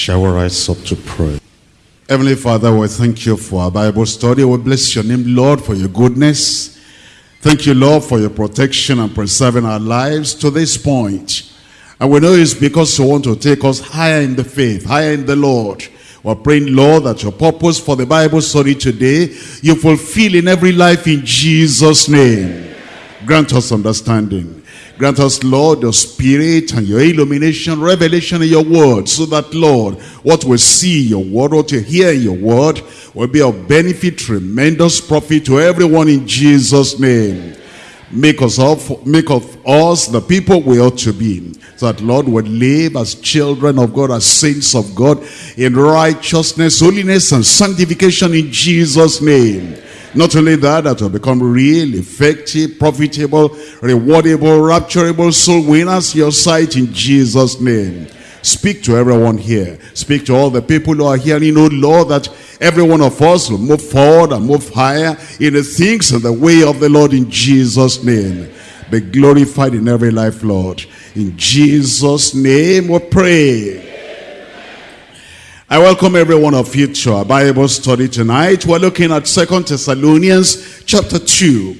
Shall we rise up to pray? Heavenly Father, we thank you for our Bible study. We bless your name, Lord, for your goodness. Thank you, Lord, for your protection and preserving our lives to this point. And we know it's because you want to take us higher in the faith, higher in the Lord. We're praying, Lord, that your purpose for the Bible study today, you fulfill in every life in Jesus' name. Grant us understanding. Grant us, Lord, your spirit and your illumination, revelation in your word, so that, Lord, what we see your word, what we hear your word, will be of benefit, tremendous profit to everyone in Jesus' name. Make us of, make of us the people we ought to be. So that, Lord, would live as children of God, as saints of God, in righteousness, holiness, and sanctification in Jesus' name. Not only that, that will become real, effective, profitable, rewardable, rapturable soul winners your sight in Jesus' name. Speak to everyone here. Speak to all the people who are here. hearing, oh Lord, that every one of us will move forward and move higher in the things and the way of the Lord in Jesus' name. Be glorified in every life, Lord. In Jesus' name we pray. I welcome every one of you to our Bible study tonight. We're looking at Second Thessalonians chapter 2.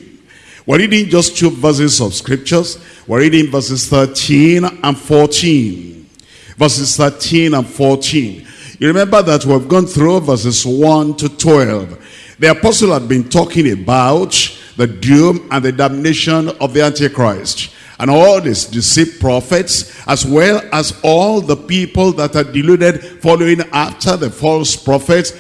We're reading just two verses of scriptures. We're reading verses 13 and 14. Verses 13 and 14. You remember that we've gone through verses 1 to 12. The apostle had been talking about the doom and the damnation of the Antichrist and all these deceived prophets, as well as all the people that are deluded following after the false prophets,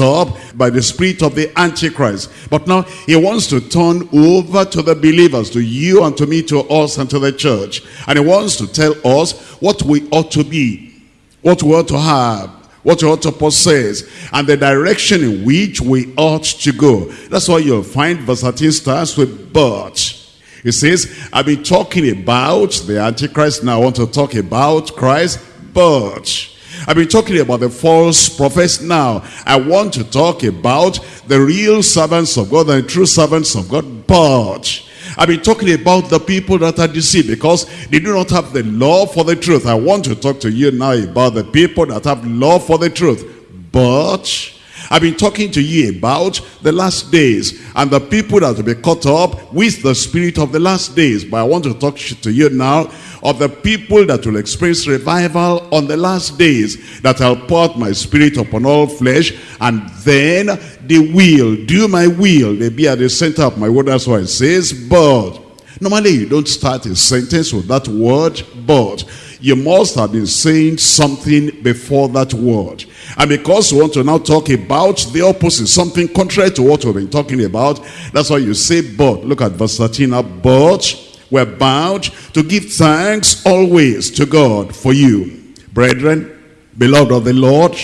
up by the spirit of the Antichrist. But now he wants to turn over to the believers, to you and to me, to us and to the church. And he wants to tell us what we ought to be, what we ought to have, what we ought to possess and the direction in which we ought to go. That's why you'll find verse 13 starts with but. He says, I've been talking about the Antichrist, now I want to talk about Christ, but I've been talking about the false prophets now. I want to talk about the real servants of God, the true servants of God, but I've been talking about the people that are deceived because they do not have the love for the truth. I want to talk to you now about the people that have love for the truth. But I've been talking to you about the last days and the people that will be caught up with the spirit of the last days. But I want to talk to you now of the people that will experience revival on the last days that I'll pour my spirit upon all flesh and then they will do my will. They be at the center of my word. That's why it says, but. Normally you don't start a sentence with that word, but. You must have been saying something before that word. And because we want to now talk about the opposite, something contrary to what we've been talking about, that's why you say but. Look at verse 13 now. But we're bound to give thanks always to God for you, brethren, beloved of the Lord,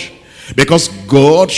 because God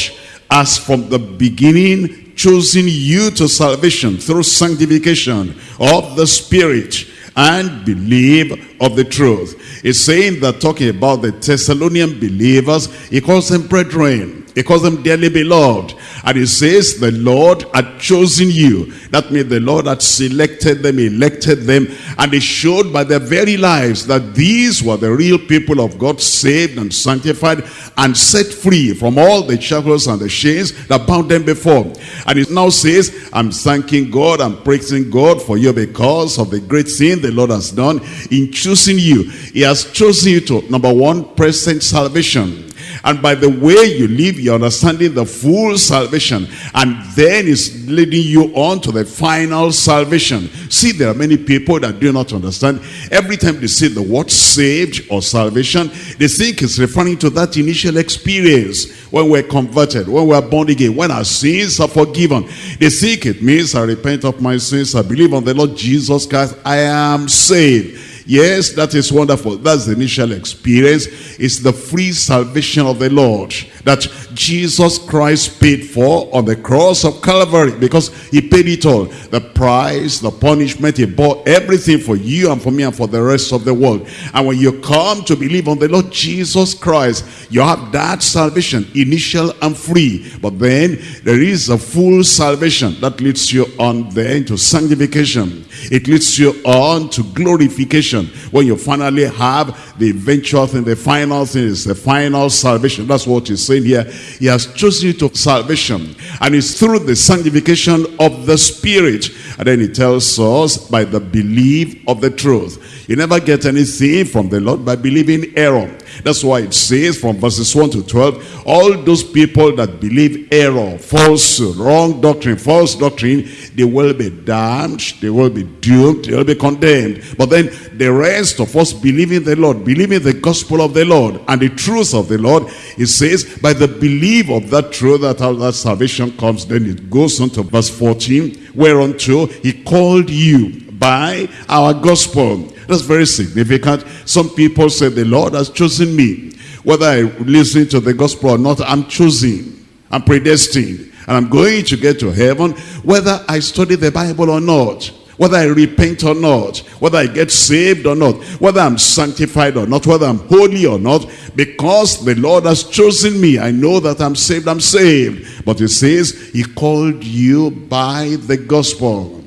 has from the beginning chosen you to salvation through sanctification of the Spirit and believe of the truth. He's saying that talking about the Thessalonian believers, he calls them brethren. He calls them dearly beloved. And he says the Lord had chosen you. That means the Lord had selected them, elected them. And he showed by their very lives that these were the real people of God, saved and sanctified and set free from all the shackles and the chains that bound them before. And he now says, I'm thanking God, I'm praising God for you because of the great thing the Lord has done in choosing you. He has chosen you to, number one, present salvation. And by the way you live, you're understanding the full salvation. And then it's leading you on to the final salvation. See, there are many people that do not understand. Every time they say the word saved or salvation, they think it's referring to that initial experience when we're converted, when we're born again, when our sins are forgiven. They think it means I repent of my sins, I believe on the Lord Jesus Christ, I am saved. Yes, that is wonderful. That's the initial experience. It's the free salvation of the Lord that Jesus Christ paid for on the cross of Calvary because he paid it all. The price, the punishment, he bought everything for you and for me and for the rest of the world. And when you come to believe on the Lord Jesus Christ, you have that salvation, initial and free. But then there is a full salvation that leads you on then to sanctification. It leads you on to glorification. When you finally have the eventual thing, the final thing is the final salvation. That's what he's saying here. He has chosen you to salvation. And it's through the sanctification of the Spirit. And then he tells us by the belief of the truth. You never get anything from the Lord by believing error. That's why it says from verses 1 to 12, all those people that believe error, false, wrong doctrine, false doctrine, they will be damned, they will be doomed, they will be condemned. But then the rest of us believing the Lord, believing the gospel of the Lord and the truth of the Lord, it says, by the belief of that truth, that how that salvation comes, then it goes on to verse 14, whereunto he called you by our gospel. That's very significant. Some people say the Lord has chosen me. Whether I listen to the gospel or not, I'm choosing. I'm predestined. And I'm going to get to heaven whether I study the Bible or not. Whether I repent or not. Whether I get saved or not. Whether I'm sanctified or not. Whether I'm holy or not. Because the Lord has chosen me. I know that I'm saved. I'm saved. But he says, he called you by the gospel.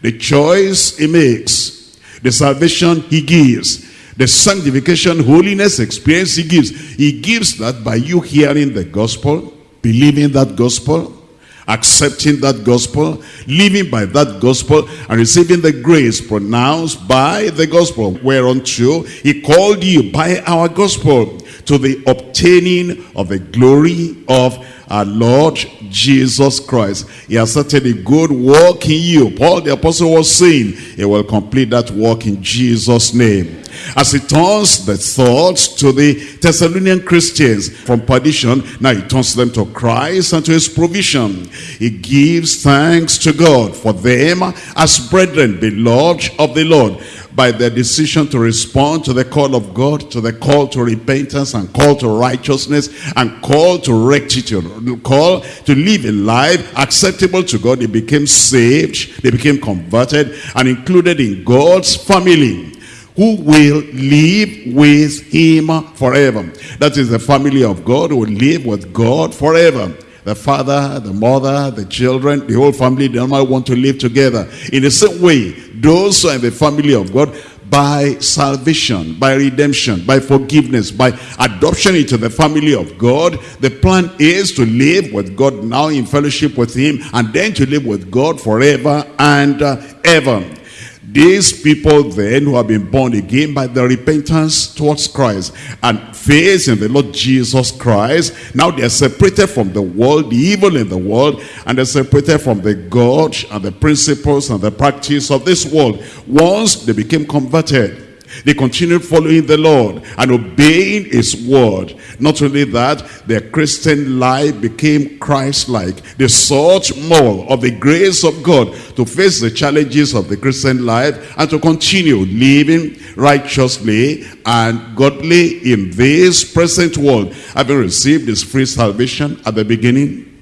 The choice he makes. The salvation he gives. The sanctification, holiness experience he gives. He gives that by you hearing the gospel, believing that gospel, accepting that gospel, living by that gospel, and receiving the grace pronounced by the gospel, whereunto he called you by our gospel to the obtaining of the glory of our Lord Jesus Christ. He has started a good work in you. Paul the apostle was saying, he will complete that work in Jesus' name. As he turns the thoughts to the Thessalonian Christians from perdition, now he turns them to Christ and to his provision. He gives thanks to God for them as brethren, beloved of the Lord by their decision to respond to the call of God, to the call to repentance and call to righteousness and call to rectitude, call to live a life acceptable to God. They became saved, they became converted and included in God's family who will live with him forever. That is the family of God who will live with God forever. The father, the mother, the children, the whole family, they all want to live together. In the same way, those who are in the family of God, by salvation, by redemption, by forgiveness, by adoption into the family of God. The plan is to live with God now in fellowship with him and then to live with God forever and uh, ever. These people then who have been born again by the repentance towards Christ and faith in the Lord Jesus Christ, now they are separated from the world, the evil in the world, and they're separated from the God and the principles and the practice of this world. Once they became converted, they continued following the Lord and obeying his word. Not only that, their Christian life became Christ-like. They sought more of the grace of God to face the challenges of the Christian life and to continue living righteously and godly in this present world. Having received this free salvation at the beginning,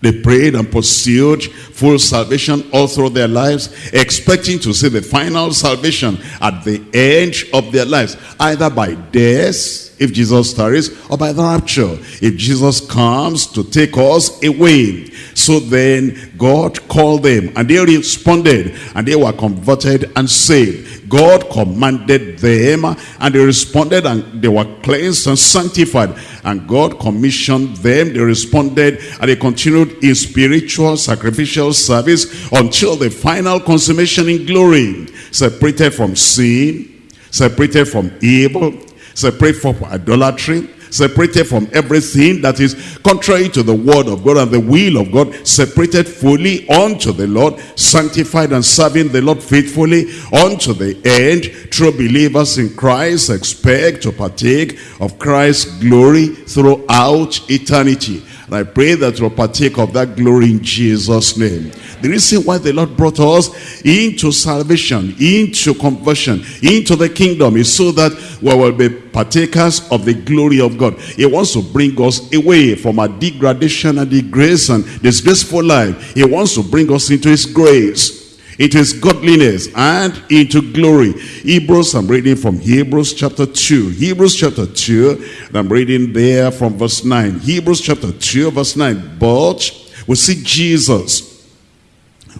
they prayed and pursued full salvation all through their lives, expecting to see the final salvation at the end of their lives, either by death, if Jesus tarries, or by the rapture, if Jesus comes to take us away. So then God called them, and they responded, and they were converted and saved. God commanded them and they responded and they were cleansed and sanctified. And God commissioned them, they responded and they continued in spiritual sacrificial service until the final consummation in glory. Separated from sin, separated from evil, separated from idolatry, separated from everything that is contrary to the word of God and the will of God, separated fully unto the Lord, sanctified and serving the Lord faithfully unto the end. True believers in Christ expect to partake of Christ's glory throughout eternity. And I pray that we'll partake of that glory in Jesus' name. The reason why the Lord brought us into salvation, into conversion, into the kingdom is so that we will be partakers of the glory of God. He wants to bring us away from our degradation and disgrace and disgraceful life. He wants to bring us into his grace into his godliness and into glory. Hebrews, I'm reading from Hebrews chapter 2. Hebrews chapter 2, I'm reading there from verse 9. Hebrews chapter 2, verse 9. But we see Jesus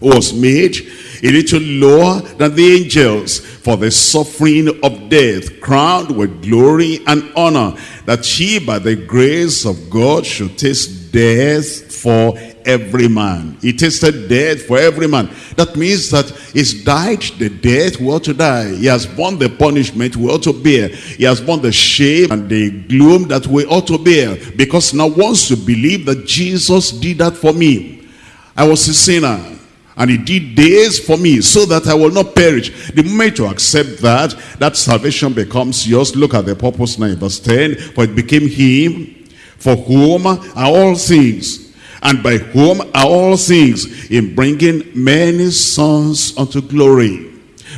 was made a little lower than the angels. for the suffering of death, crowned with glory and honor, that he by the grace of God should taste death for every man. He tasted death for every man. That means that he's died the death we ought to die. He has borne the punishment we ought to bear. He has borne the shame and the gloom that we ought to bear. Because now once you believe that Jesus did that for me, I was a sinner. And he did this for me so that I will not perish. The moment you accept that, that salvation becomes yours. Look at the purpose now verse 10. For it became him for whom are all things and by whom are all things in bringing many sons unto glory.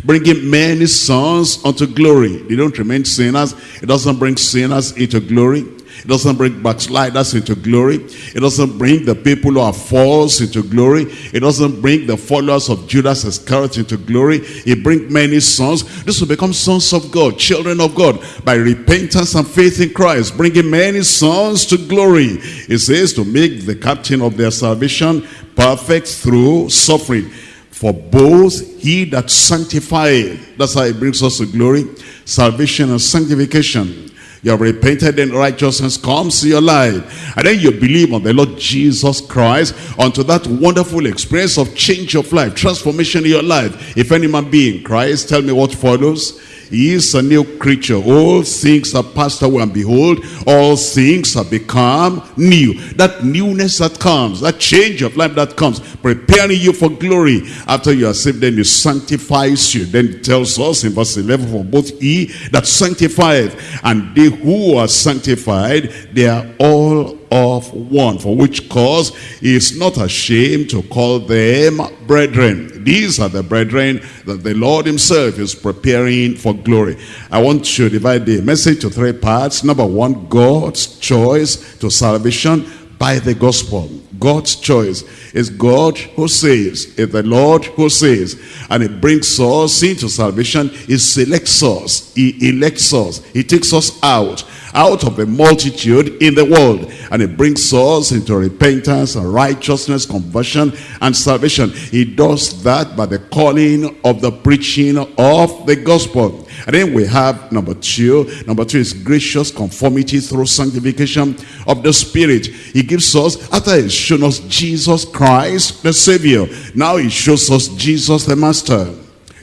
Bringing many sons unto glory. They don't remain sinners. It doesn't bring sinners into glory it doesn't bring backsliders into glory. It doesn't bring the people who are false into glory. It doesn't bring the followers of Judas Iscariot into glory. It brings many sons. This will become sons of God, children of God, by repentance and faith in Christ, bringing many sons to glory. It says to make the captain of their salvation perfect through suffering. For both he that sanctified, that's how it brings us to glory, salvation and sanctification you have repented and righteousness comes to your life. And then you believe on the Lord Jesus Christ unto that wonderful experience of change of life, transformation in your life. If any man be in Christ, tell me what follows. He is a new creature. All things are passed away and behold, all things have become new. That newness that comes, that change of life that comes, preparing you for glory. After you are saved, then he sanctifies you. Then tells us in verse 11, for both he that sanctified and they who are sanctified, they are all of one, for which cause he is not ashamed to call them brethren. These are the brethren that the Lord himself is preparing for glory. I want to divide the message to three parts. Number one, God's choice to salvation by the gospel. God's choice is God who saves. It's the Lord who saves. And it brings us into salvation. He selects us. He elects us. He takes us out out of the multitude in the world. And it brings us into repentance and righteousness, conversion and salvation. He does that by the calling of the preaching of the gospel. And then we have number two. Number two is gracious conformity through sanctification of the Spirit. He gives us, after he's shown us Jesus Christ, the Savior, now he shows us Jesus the Master,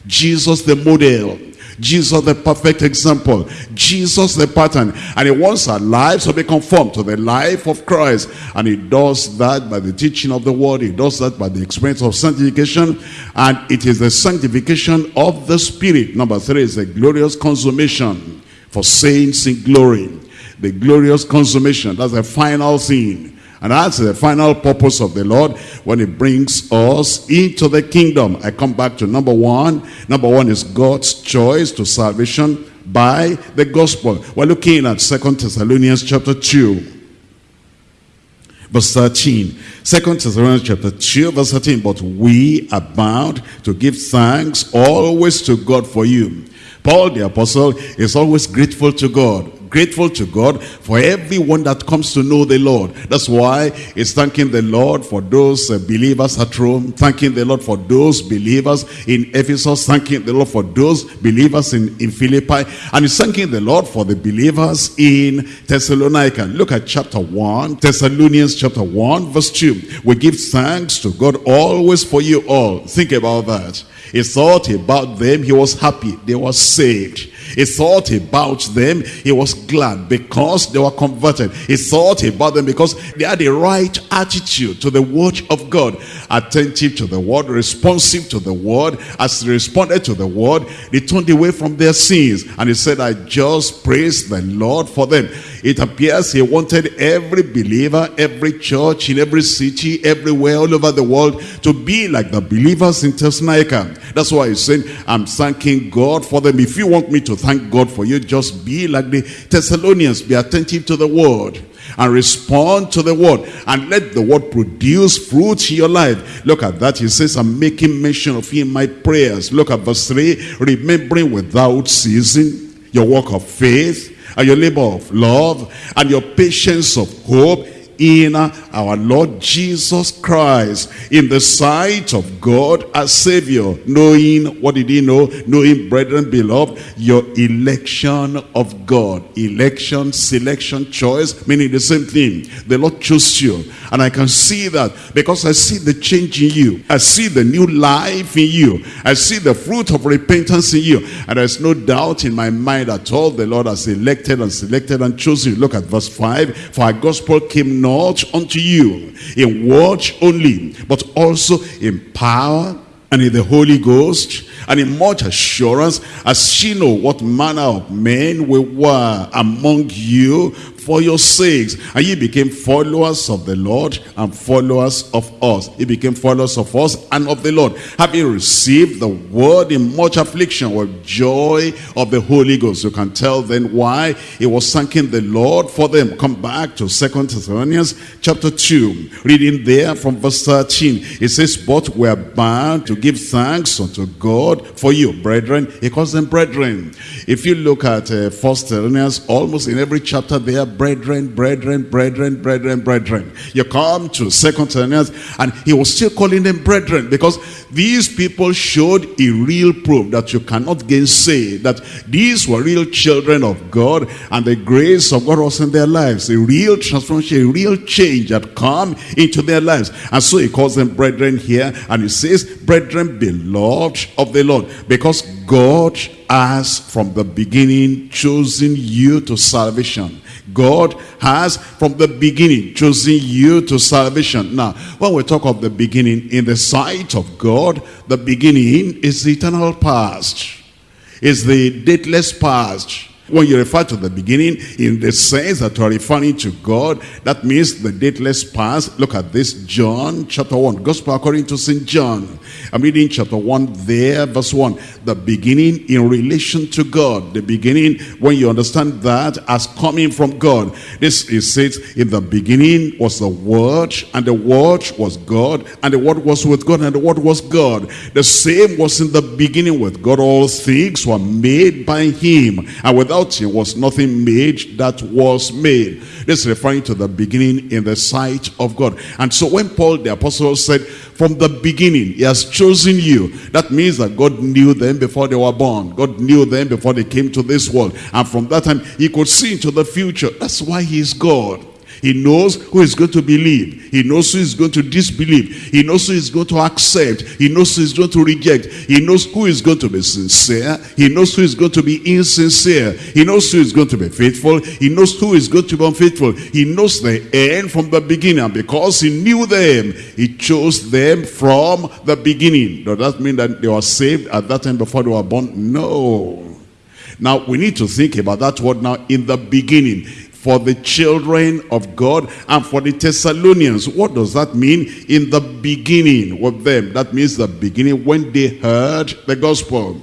Jesus the model, Jesus the perfect example. Jesus the pattern. And he wants our lives to be conformed to the life of Christ. And he does that by the teaching of the word. He does that by the experience of sanctification. And it is the sanctification of the Spirit. Number three is the glorious consummation for saints in glory. The glorious consummation. That's the final thing and that's the final purpose of the Lord when he brings us into the kingdom. I come back to number one. Number one is God's choice to salvation by the gospel. We're looking at Second Thessalonians chapter 2. Verse 13. 2 Thessalonians chapter 2 verse 13. But we are bound to give thanks always to God for you. Paul the apostle is always grateful to God grateful to God for everyone that comes to know the Lord. That's why he's thanking the Lord for those uh, believers at Rome, thanking the Lord for those believers in Ephesus, thanking the Lord for those believers in, in Philippi, and he's thanking the Lord for the believers in Thessalonica. Look at chapter 1, Thessalonians chapter 1, verse 2. We give thanks to God always for you all. Think about that. He thought about them, he was happy, they were saved. He thought about them. He was glad because they were converted. He thought about them because they had the right attitude to the word of God. Attentive to the word, responsive to the word. As they responded to the word, they turned away from their sins. And he said, I just praise the Lord for them. It appears he wanted every believer, every church, in every city, everywhere, all over the world to be like the believers in Thessalonica. That's why he's saying, I'm thanking God for them. If you want me to thank God for you, just be like the Thessalonians. Be attentive to the word and respond to the word and let the word produce fruit in your life. Look at that. He says, I'm making mention of you in my prayers. Look at verse 3. Remembering without ceasing your work of faith and your labor of love and your patience of hope in our Lord Jesus Christ, in the sight of God as Savior, knowing, what did he know? Knowing, brethren, beloved, your election of God. Election, selection, choice, meaning the same thing. The Lord chose you. And I can see that because I see the change in you. I see the new life in you. I see the fruit of repentance in you. And there's no doubt in my mind at all the Lord has elected and selected and chosen you. Look at verse 5. For our gospel came not unto you in word only, but also in power and in the Holy Ghost and in much assurance as she know what manner of men we were among you for your sakes. And ye became followers of the Lord and followers of us. He became followers of us and of the Lord. Having received the word in much affliction with joy of the Holy Ghost. You can tell then why he was thanking the Lord for them. Come back to Second Thessalonians chapter 2. Reading there from verse 13. It says, But we are bound to give thanks unto God for you, brethren. He calls them brethren. If you look at uh, First Thessalonians, almost in every chapter there brethren, brethren, brethren, brethren, brethren. You come to Second Thessalonians and he was still calling them brethren because these people showed a real proof that you cannot gainsay that these were real children of God and the grace of God was in their lives. A real transformation, a real change had come into their lives. And so he calls them brethren here and he says, brethren beloved of the Lord because God has from the beginning chosen you to salvation God has from the beginning chosen you to salvation. Now, when we talk of the beginning, in the sight of God, the beginning is the eternal past. Is the dateless past. When you refer to the beginning in the sense that you are referring to God, that means the dateless past. Look at this, John chapter 1, Gospel according to St. John. I'm reading chapter 1 there, verse 1. The beginning in relation to God. The beginning, when you understand that as coming from God. This is says, in the beginning was the Word, and the Word was God, and the Word was with God, and the Word was God. The same was in the beginning with God. All things were made by Him, and without without him was nothing made that was made. This is referring to the beginning in the sight of God. And so when Paul the apostle said, from the beginning, he has chosen you. That means that God knew them before they were born. God knew them before they came to this world. And from that time, he could see into the future. That's why he is God. He knows who is going to believe. He knows who is going to disbelieve. He knows who is going to accept. He knows who is going to reject. He knows who is going to be sincere. He knows who is going to be insincere. He knows who is going to be faithful. He knows who is going to be unfaithful. He knows the end from the beginning. Because he knew them, he chose them from the beginning. Does that mean that they were saved at that time before they were born? No. Now, we need to think about that word now in the beginning for the children of God and for the Thessalonians. What does that mean? In the beginning with them. That means the beginning when they heard the gospel.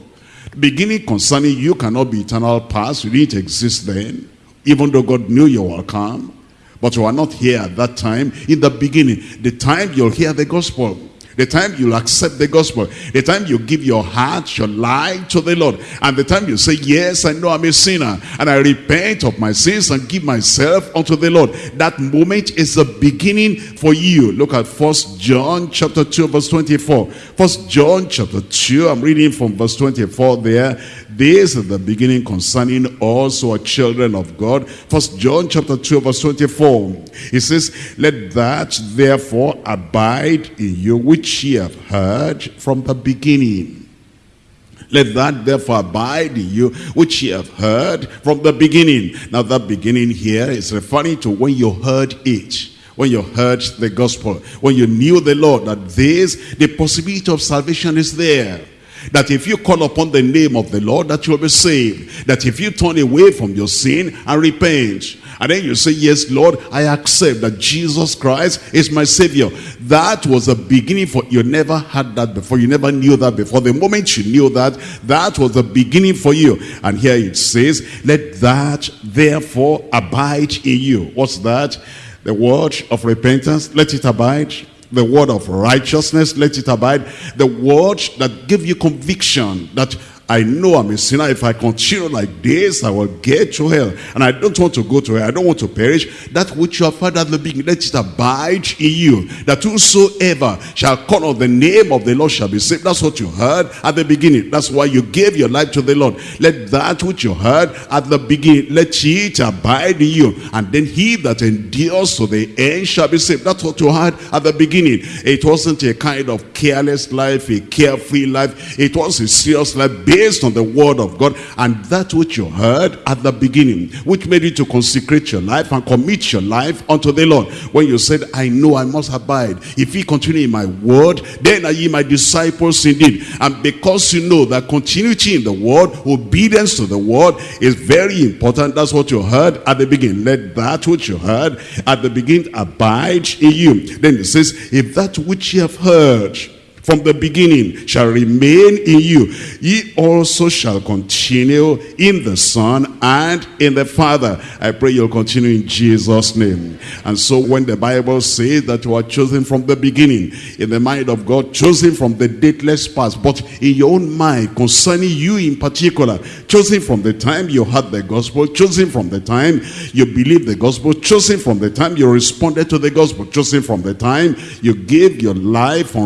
Beginning concerning you cannot be eternal past. You didn't exist then. Even though God knew you were come. But you are not here at that time. In the beginning. The time you'll hear the gospel. The time you'll accept the gospel. The time you give your heart, your life to the Lord. And the time you say, yes, I know I'm a sinner. And I repent of my sins and give myself unto the Lord. That moment is the beginning for you. Look at First John chapter 2 verse 24. First John chapter 2, I'm reading from verse 24 there. This is the beginning concerning us who are children of God. First John chapter 2 verse 24. He says, Let that therefore abide in you which ye have heard from the beginning. Let that therefore abide in you, which ye have heard from the beginning. Now that beginning here is referring to when you heard it when you heard the gospel, when you knew the Lord, that this, the possibility of salvation is there. That if you call upon the name of the Lord, that you'll be saved. That if you turn away from your sin and repent, and then you say, yes, Lord, I accept that Jesus Christ is my Savior. That was the beginning for, you never had that before. You never knew that before. The moment you knew that, that was the beginning for you. And here it says, let that therefore abide in you. What's that? The word of repentance, let it abide the word of righteousness, let it abide. The word that give you conviction that I know I'm a sinner. If I continue like this, I will get to hell. And I don't want to go to hell. I don't want to perish. That which you have heard at the beginning, let it abide in you. That whosoever shall call on the name of the Lord shall be saved. That's what you heard at the beginning. That's why you gave your life to the Lord. Let that which you heard at the beginning, let it abide in you. And then he that endures to the end shall be saved. That's what you heard at the beginning. It wasn't a kind of careless life, a carefree life. It was a serious life based on the word of God and that which you heard at the beginning, which made you to consecrate your life and commit your life unto the Lord. When you said, I know I must abide. If he continue in my word, then are ye my disciples indeed. And because you know that continuity in the word, obedience to the word is very important. That's what you heard at the beginning. Let that which you heard at the beginning abide in you. Then it says, if that which ye have heard from the beginning shall remain in you. Ye also shall continue in the Son and in the Father. I pray you'll continue in Jesus' name. And so when the Bible says that you are chosen from the beginning, in the mind of God, chosen from the dateless past, but in your own mind, concerning you in particular, chosen from the time you heard the gospel, chosen from the time you believed the gospel, chosen from the time you responded to the gospel, chosen from the time you gave your life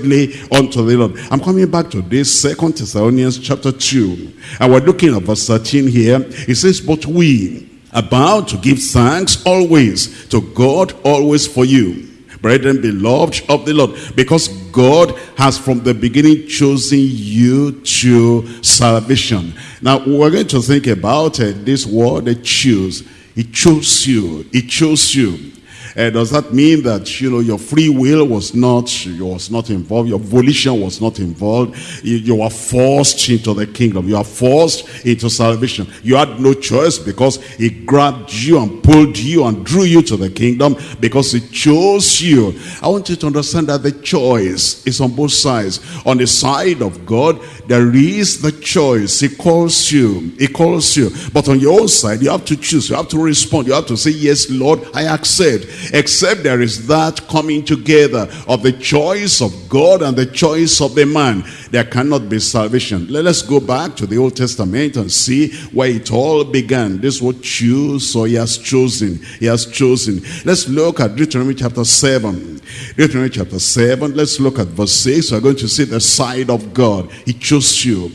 unreservedly unto the Lord. I'm coming back to this Second Thessalonians chapter 2. And we're looking at verse 13 here. It says, But we are bound to give thanks always to God, always for you. Brethren, beloved of the Lord, because God has from the beginning chosen you to salvation. Now, we're going to think about uh, this word, choose. He chose you. He chose you. Uh, does that mean that you know your free will was not was not involved, your volition was not involved? You, you were forced into the kingdom. You are forced into salvation. You had no choice because he grabbed you and pulled you and drew you to the kingdom because he chose you. I want you to understand that the choice is on both sides. On the side of God, there is the choice. He calls you. He calls you. But on your own side, you have to choose. You have to respond. You have to say, yes, Lord, I accept except there is that coming together of the choice of God and the choice of the man. There cannot be salvation. Let us go back to the Old Testament and see where it all began. This word choose, so he has chosen. He has chosen. Let's look at Deuteronomy chapter 7. Deuteronomy chapter 7, let's look at verse 6. We're going to see the side of God. He chose you.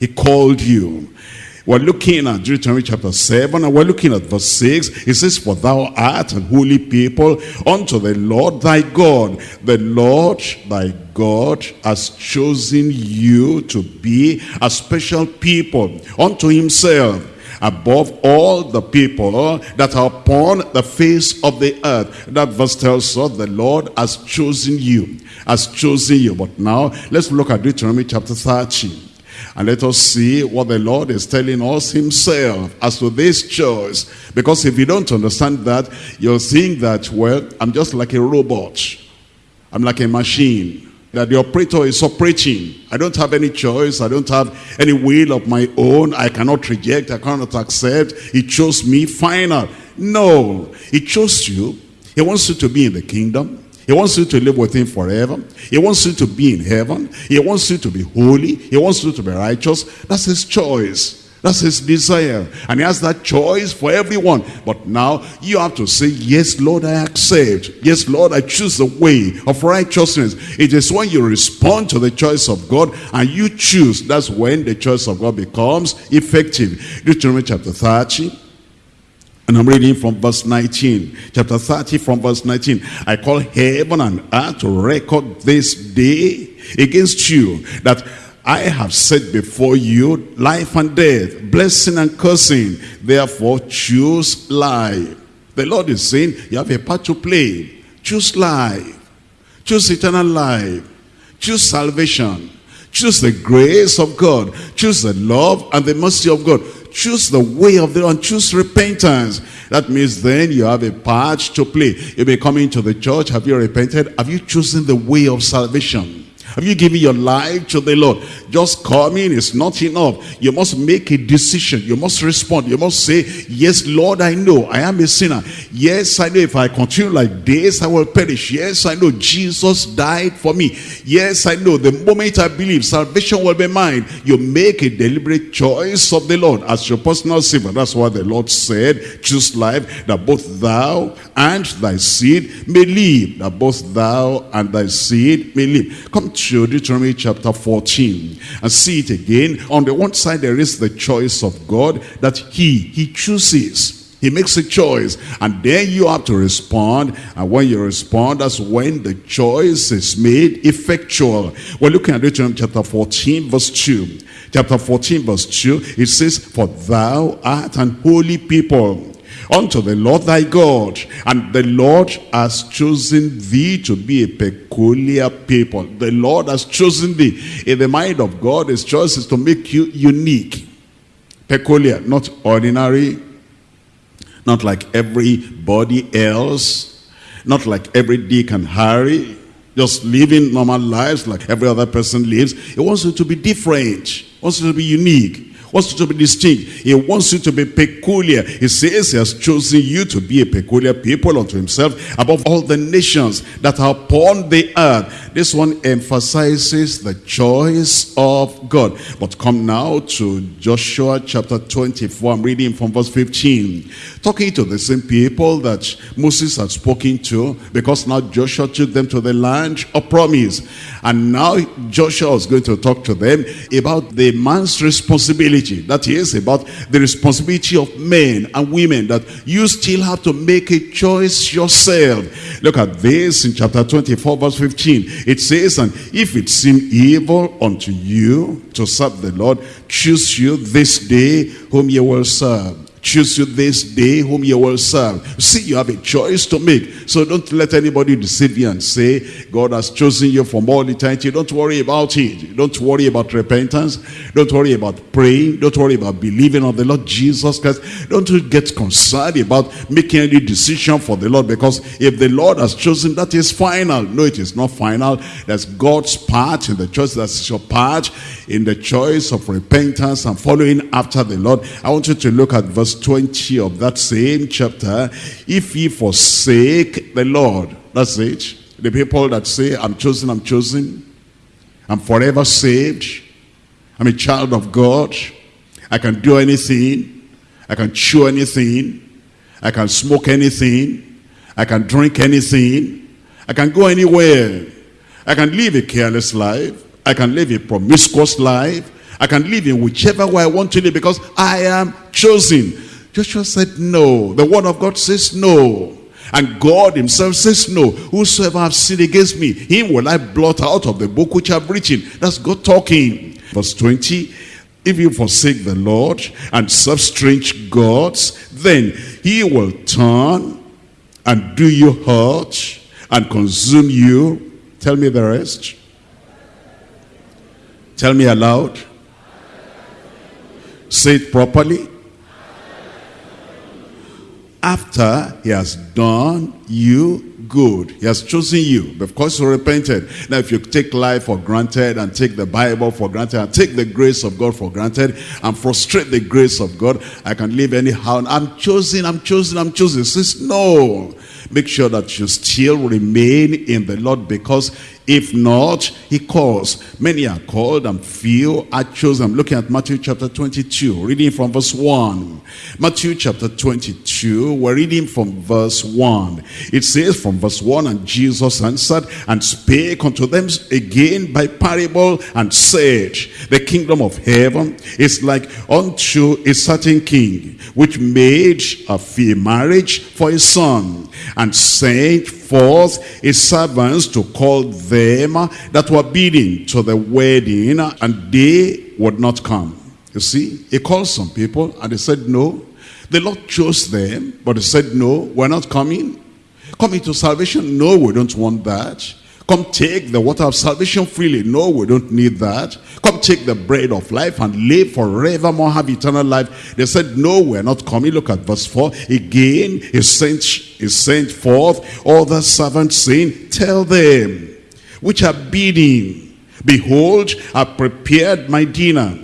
He called you. We're looking at Deuteronomy chapter 7 and we're looking at verse 6. It says, For thou art an holy people unto the Lord thy God. The Lord thy God has chosen you to be a special people unto himself above all the people that are upon the face of the earth. That verse tells us the Lord has chosen you, has chosen you. But now let's look at Deuteronomy chapter 13. And let us see what the Lord is telling us himself as to this choice. Because if you don't understand that, you'll think that, well, I'm just like a robot. I'm like a machine. That the operator is operating. I don't have any choice. I don't have any will of my own. I cannot reject. I cannot accept. He chose me. Final. No. He chose you. He wants you to be in the kingdom. He wants you to live with him forever. He wants you to be in heaven. He wants you to be holy. He wants you to be righteous. That's his choice. That's his desire. And he has that choice for everyone. But now you have to say, yes, Lord, I accept. Yes, Lord, I choose the way of righteousness. It is when you respond to the choice of God and you choose. That's when the choice of God becomes effective. Deuteronomy chapter 30. And I'm reading from verse 19, chapter 30 from verse 19. I call heaven and earth to record this day against you that I have set before you life and death, blessing and cursing. Therefore choose life. The Lord is saying you have a part to play. Choose life. Choose eternal life. Choose salvation. Choose the grace of God. Choose the love and the mercy of God choose the way of the Lord, choose repentance. That means then you have a part to play. You'll be coming to the church. Have you repented? Have you chosen the way of salvation? Have you given your life to the Lord? Just coming is not enough. You must make a decision. You must respond. You must say, yes, Lord, I know I am a sinner. Yes, I know if I continue like this, I will perish. Yes, I know Jesus died for me. Yes, I know the moment I believe, salvation will be mine. You make a deliberate choice of the Lord as your personal savior. That's what the Lord said. Choose life that both thou and thy seed may live. That both thou and thy seed may live. Come to Deuteronomy chapter 14 and see it again. On the one side, there is the choice of God that he, he chooses. He makes a choice and then you have to respond and when you respond that's when the choice is made effectual. We're looking at Deuteronomy chapter 14 verse 2. Chapter 14 verse 2 it says for thou art an holy people unto the Lord thy God. And the Lord has chosen thee to be a peculiar people. The Lord has chosen thee. In the mind of God, his choice is to make you unique. Peculiar, not ordinary, not like everybody else, not like every Dick and Harry, just living normal lives like every other person lives. He wants you to be different, wants you to be unique wants you to be distinct. He wants you to be peculiar. He says he has chosen you to be a peculiar people unto himself above all the nations that are upon the earth. This one emphasizes the choice of God. But come now to Joshua chapter 24. I'm reading from verse 15. Talking to the same people that Moses had spoken to because now Joshua took them to the land of promise. And now Joshua is going to talk to them about the man's responsibility. That is about the responsibility of men and women that you still have to make a choice yourself. Look at this in chapter 24 verse 15. It says, and if it seem evil unto you to serve the Lord, choose you this day whom you will serve choose you this day whom you will serve. See, you have a choice to make. So don't let anybody deceive you and say, God has chosen you from all eternity. Don't worry about it. Don't worry about repentance. Don't worry about praying. Don't worry about believing on the Lord Jesus Christ. Don't get concerned about making any decision for the Lord because if the Lord has chosen, that is final. No, it is not final. That's God's part in the choice. That's your part in the choice of repentance and following after the Lord. I want you to look at verse 20 of that same chapter, if ye forsake the Lord, that's it. The people that say, I'm chosen, I'm chosen, I'm forever saved, I'm a child of God, I can do anything, I can chew anything, I can smoke anything, I can drink anything, I can go anywhere, I can live a careless life, I can live a promiscuous life, I can live in whichever way I want to live because I am chosen. Joshua said no. The word of God says no. And God himself says no. Whosoever have sinned against me, him will I blot out of the book which I've written. That's God talking. Verse 20. If you forsake the Lord and serve strange gods, then he will turn and do you hurt and consume you. Tell me the rest. Tell me aloud. Say it properly after he has done you good. He has chosen you. Course, you repented. Now, if you take life for granted and take the Bible for granted and take the grace of God for granted and frustrate the grace of God, I can live anyhow. I'm chosen, I'm chosen, I'm chosen. Says, no. Make sure that you still remain in the Lord because if not, he calls. Many are called and few are chosen. I'm looking at Matthew chapter 22, reading from verse 1. Matthew chapter 22, we're reading from verse 1. It says from verse 1, And Jesus answered and spake unto them again by parable and said, The kingdom of heaven is like unto a certain king, which made a fee marriage for his son, and sent forth his servants to call them that were bidding to the wedding, and they would not come. You see, he called some people, and they said no. The Lord chose them, but they said no, we're not coming. Coming to salvation, no, we don't want that. Come take the water of salvation freely. No, we don't need that. Come take the bread of life and live forevermore, have eternal life. They said, no, we're not coming. Look at verse 4. Again, he sent, he sent forth all the servants saying, tell them which are bidding Behold, I prepared my dinner.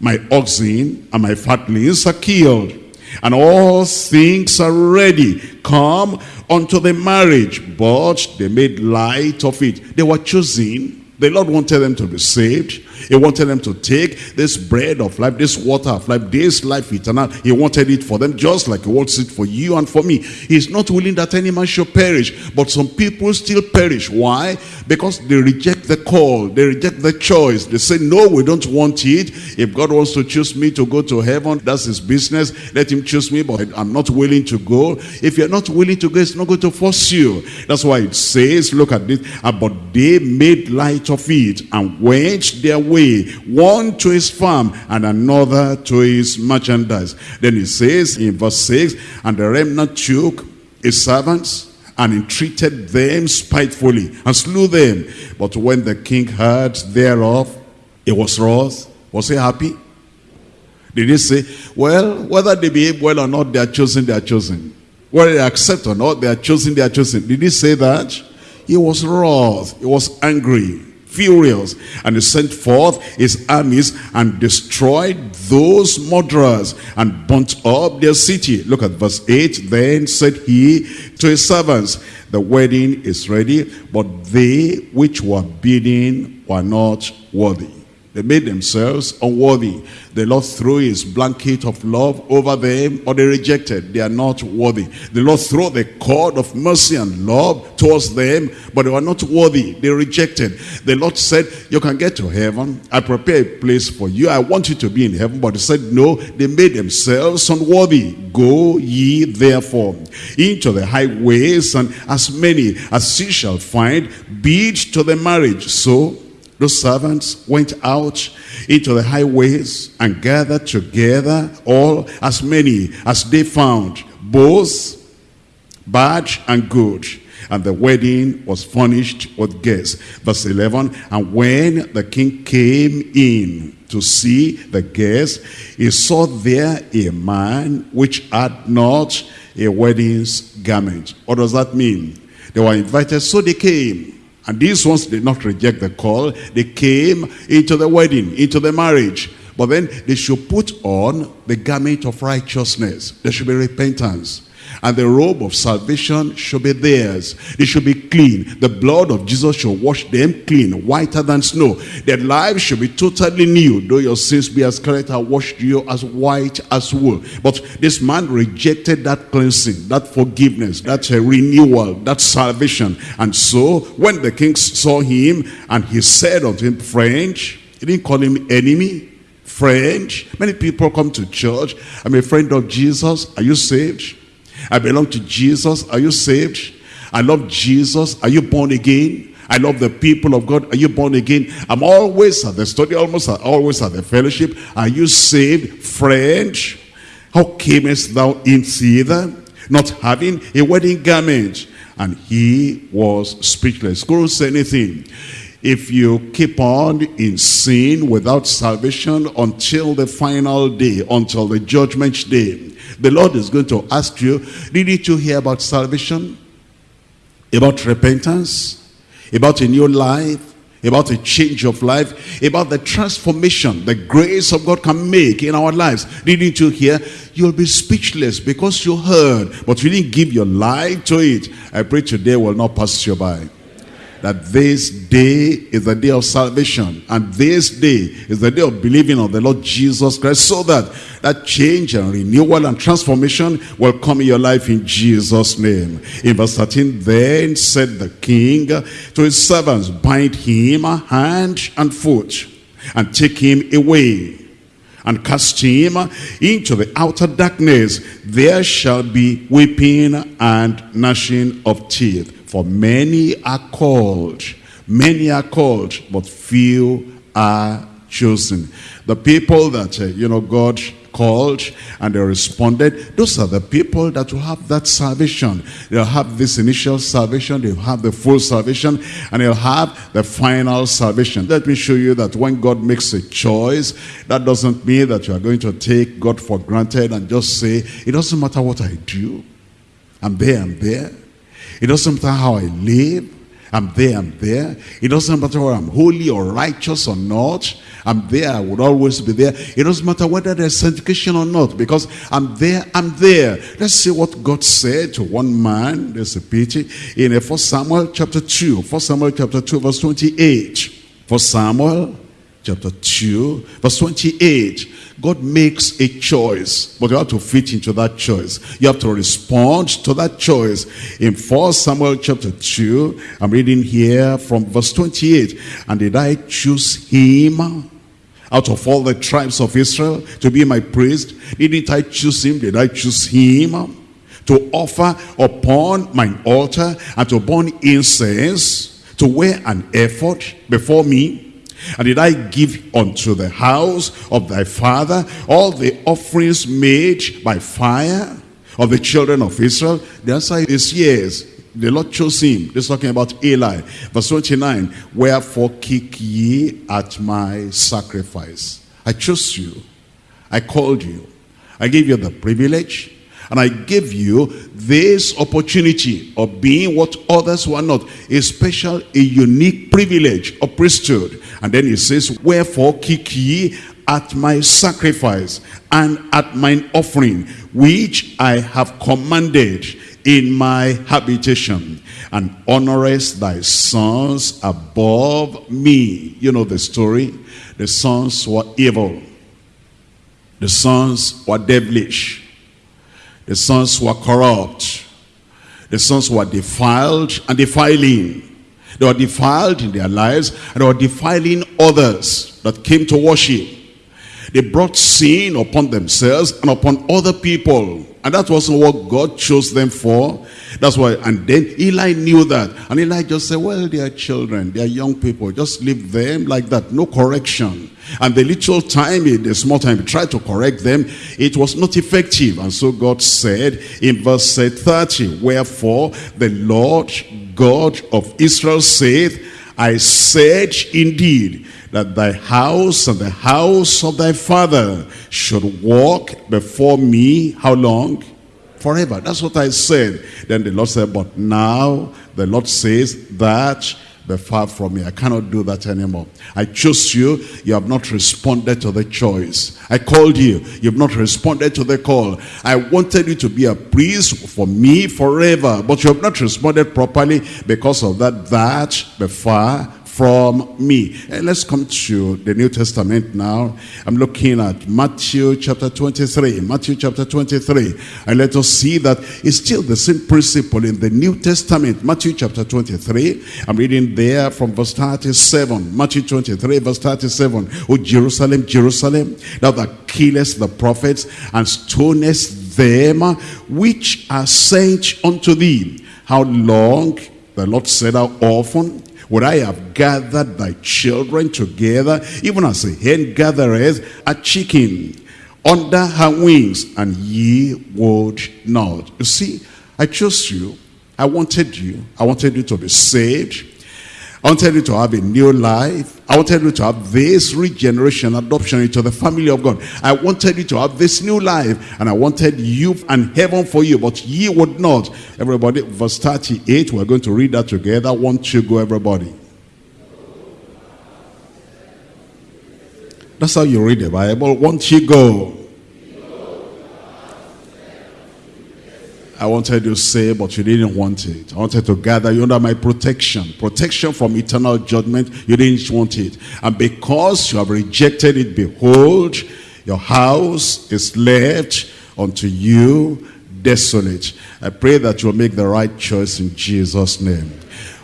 My oxen and my fatlings are killed, and all things are ready. Come unto the marriage. But they made light of it. They were choosing. The Lord wanted them to be saved. He wanted them to take this bread of life, this water of life, this life eternal. He wanted it for them just like he wants it for you and for me. He's not willing that any man should perish. But some people still perish. Why? Because they reject the call. They reject the choice. They say, no, we don't want it. If God wants to choose me to go to heaven, that's his business. Let him choose me, but I'm not willing to go. If you're not willing to go, it's not going to force you. That's why it says, look at this. But they made light of it and went their way, one to his farm and another to his merchandise. Then he says in verse 6, And the remnant took his servants and entreated them spitefully and slew them. But when the king heard thereof, he was wroth. Was he happy? Did he say, well, whether they behave well or not, they are chosen, they are chosen. Whether they accept or not, they are chosen, they are chosen. Did he say that? He was wroth. He was angry furious. And he sent forth his armies and destroyed those murderers and burnt up their city. Look at verse 8. Then said he to his servants, The wedding is ready, but they which were bidden were not worthy. They made themselves unworthy. The Lord threw his blanket of love over them, but they rejected. They are not worthy. The Lord threw the cord of mercy and love towards them, but they were not worthy. They rejected. The Lord said, you can get to heaven. I prepare a place for you. I want you to be in heaven. But he said, no, they made themselves unworthy. Go ye therefore into the highways, and as many as ye shall find, bid to the marriage. So those servants went out into the highways and gathered together all as many as they found, both bad and good. And the wedding was furnished with guests. Verse 11, and when the king came in to see the guests, he saw there a man which had not a wedding's garment. What does that mean? They were invited, so they came. And these ones did not reject the call. They came into the wedding, into the marriage. But then they should put on the garment of righteousness. There should be repentance and the robe of salvation should be theirs. They should be clean. The blood of Jesus should wash them clean, whiter than snow. Their lives should be totally new. Though your sins be as scarlet, I washed you as white as wool. But this man rejected that cleansing, that forgiveness, that renewal, that salvation. And so when the king saw him and he said unto him, Friend, he didn't call him enemy, friend. Many people come to church. I'm a friend of Jesus. Are you saved? I belong to Jesus. Are you saved? I love Jesus. Are you born again? I love the people of God. Are you born again? I'm always at the study, almost always at the fellowship. Are you saved, friend? How camest thou in thither, not having a wedding garment? And he was speechless. Couldn't say anything. If you keep on in sin without salvation until the final day, until the judgment day, the Lord is going to ask you, didn't you hear about salvation? About repentance? About a new life? About a change of life? About the transformation the grace of God can make in our lives? Didn't you hear? You'll be speechless because you heard, but you didn't give your life to it. I pray today will not pass you by that this day is the day of salvation and this day is the day of believing on the Lord Jesus Christ so that that change and renewal and transformation will come in your life in Jesus name. In verse 13 then said the king to his servants bind him hand and foot and take him away and cast him into the outer darkness there shall be weeping and gnashing of teeth for many are called, many are called, but few are chosen. The people that, uh, you know, God called and they responded, those are the people that will have that salvation. They'll have this initial salvation, they'll have the full salvation, and they'll have the final salvation. Let me show you that when God makes a choice, that doesn't mean that you are going to take God for granted and just say, it doesn't matter what I do. I'm there, I'm there. It doesn't matter how I live. I'm there, I'm there. It doesn't matter whether I'm holy or righteous or not. I'm there, I would always be there. It doesn't matter whether there's sanctification or not, because I'm there, I'm there. Let's see what God said to one man. There's a pity. In 1 Samuel chapter 2, 1 Samuel chapter 2, verse 28. 1 Samuel chapter 2, verse 28. God makes a choice, but you have to fit into that choice. You have to respond to that choice. In 1 Samuel chapter 2, I'm reading here from verse 28. And did I choose him out of all the tribes of Israel to be my priest? Didn't I choose him? Did I choose him? To offer upon mine altar and to burn incense, to wear an ephod before me, and did I give unto the house of thy father all the offerings made by fire of the children of Israel? The answer is yes. The Lord chose him. This is talking about Eli. Verse 29, Wherefore kick ye at my sacrifice. I chose you. I called you. I gave you the privilege and I gave you this opportunity of being what others were not. A special, a unique privilege of priesthood. And then he says, Wherefore kick ye at my sacrifice and at mine offering, which I have commanded in my habitation, and honorest thy sons above me. You know the story. The sons were evil. The sons were devilish. The sons were corrupt. The sons were defiled and defiling. They were defiled in their lives and they were defiling others that came to worship. They brought sin upon themselves and upon other people. And that wasn't what God chose them for. That's why, and then Eli knew that. And Eli just said, well, they are children, they are young people. Just leave them like that, no correction. And the little time, eh, the small time, he tried to correct them, it was not effective. And so God said in verse 30, Wherefore the Lord God of Israel saith, I said indeed that thy house and the house of thy father should walk before me, how long? Forever. That's what I said. Then the Lord said, but now the Lord says that be far from me. I cannot do that anymore. I chose you. You have not responded to the choice. I called you. You have not responded to the call. I wanted you to be a priest for me forever. But you have not responded properly because of that. That be far from me. And let's come to the New Testament now. I'm looking at Matthew chapter 23. Matthew chapter 23. And let us see that it's still the same principle in the New Testament. Matthew chapter 23. I'm reading there from verse 37. Matthew 23 verse 37. O Jerusalem, Jerusalem, thou that killest the prophets and stonest them which are sent unto thee. How long? The Lord said, how often? Would I have gathered thy children together, even as a hen gathereth a chicken under her wings, and ye would not. You see, I chose you. I wanted you. I wanted you to be saved. I wanted you to have a new life. I wanted you to have this regeneration, adoption into the family of God. I wanted you to have this new life. And I wanted you and heaven for you, but ye would not. Everybody, verse 38, we're going to read that together. Won't you go, everybody? That's how you read the Bible. Won't you go? I wanted to say, but you didn't want it. I wanted to gather you under my protection. Protection from eternal judgment. You didn't want it. And because you have rejected it, behold, your house is left unto you desolate. I pray that you'll make the right choice in Jesus' name.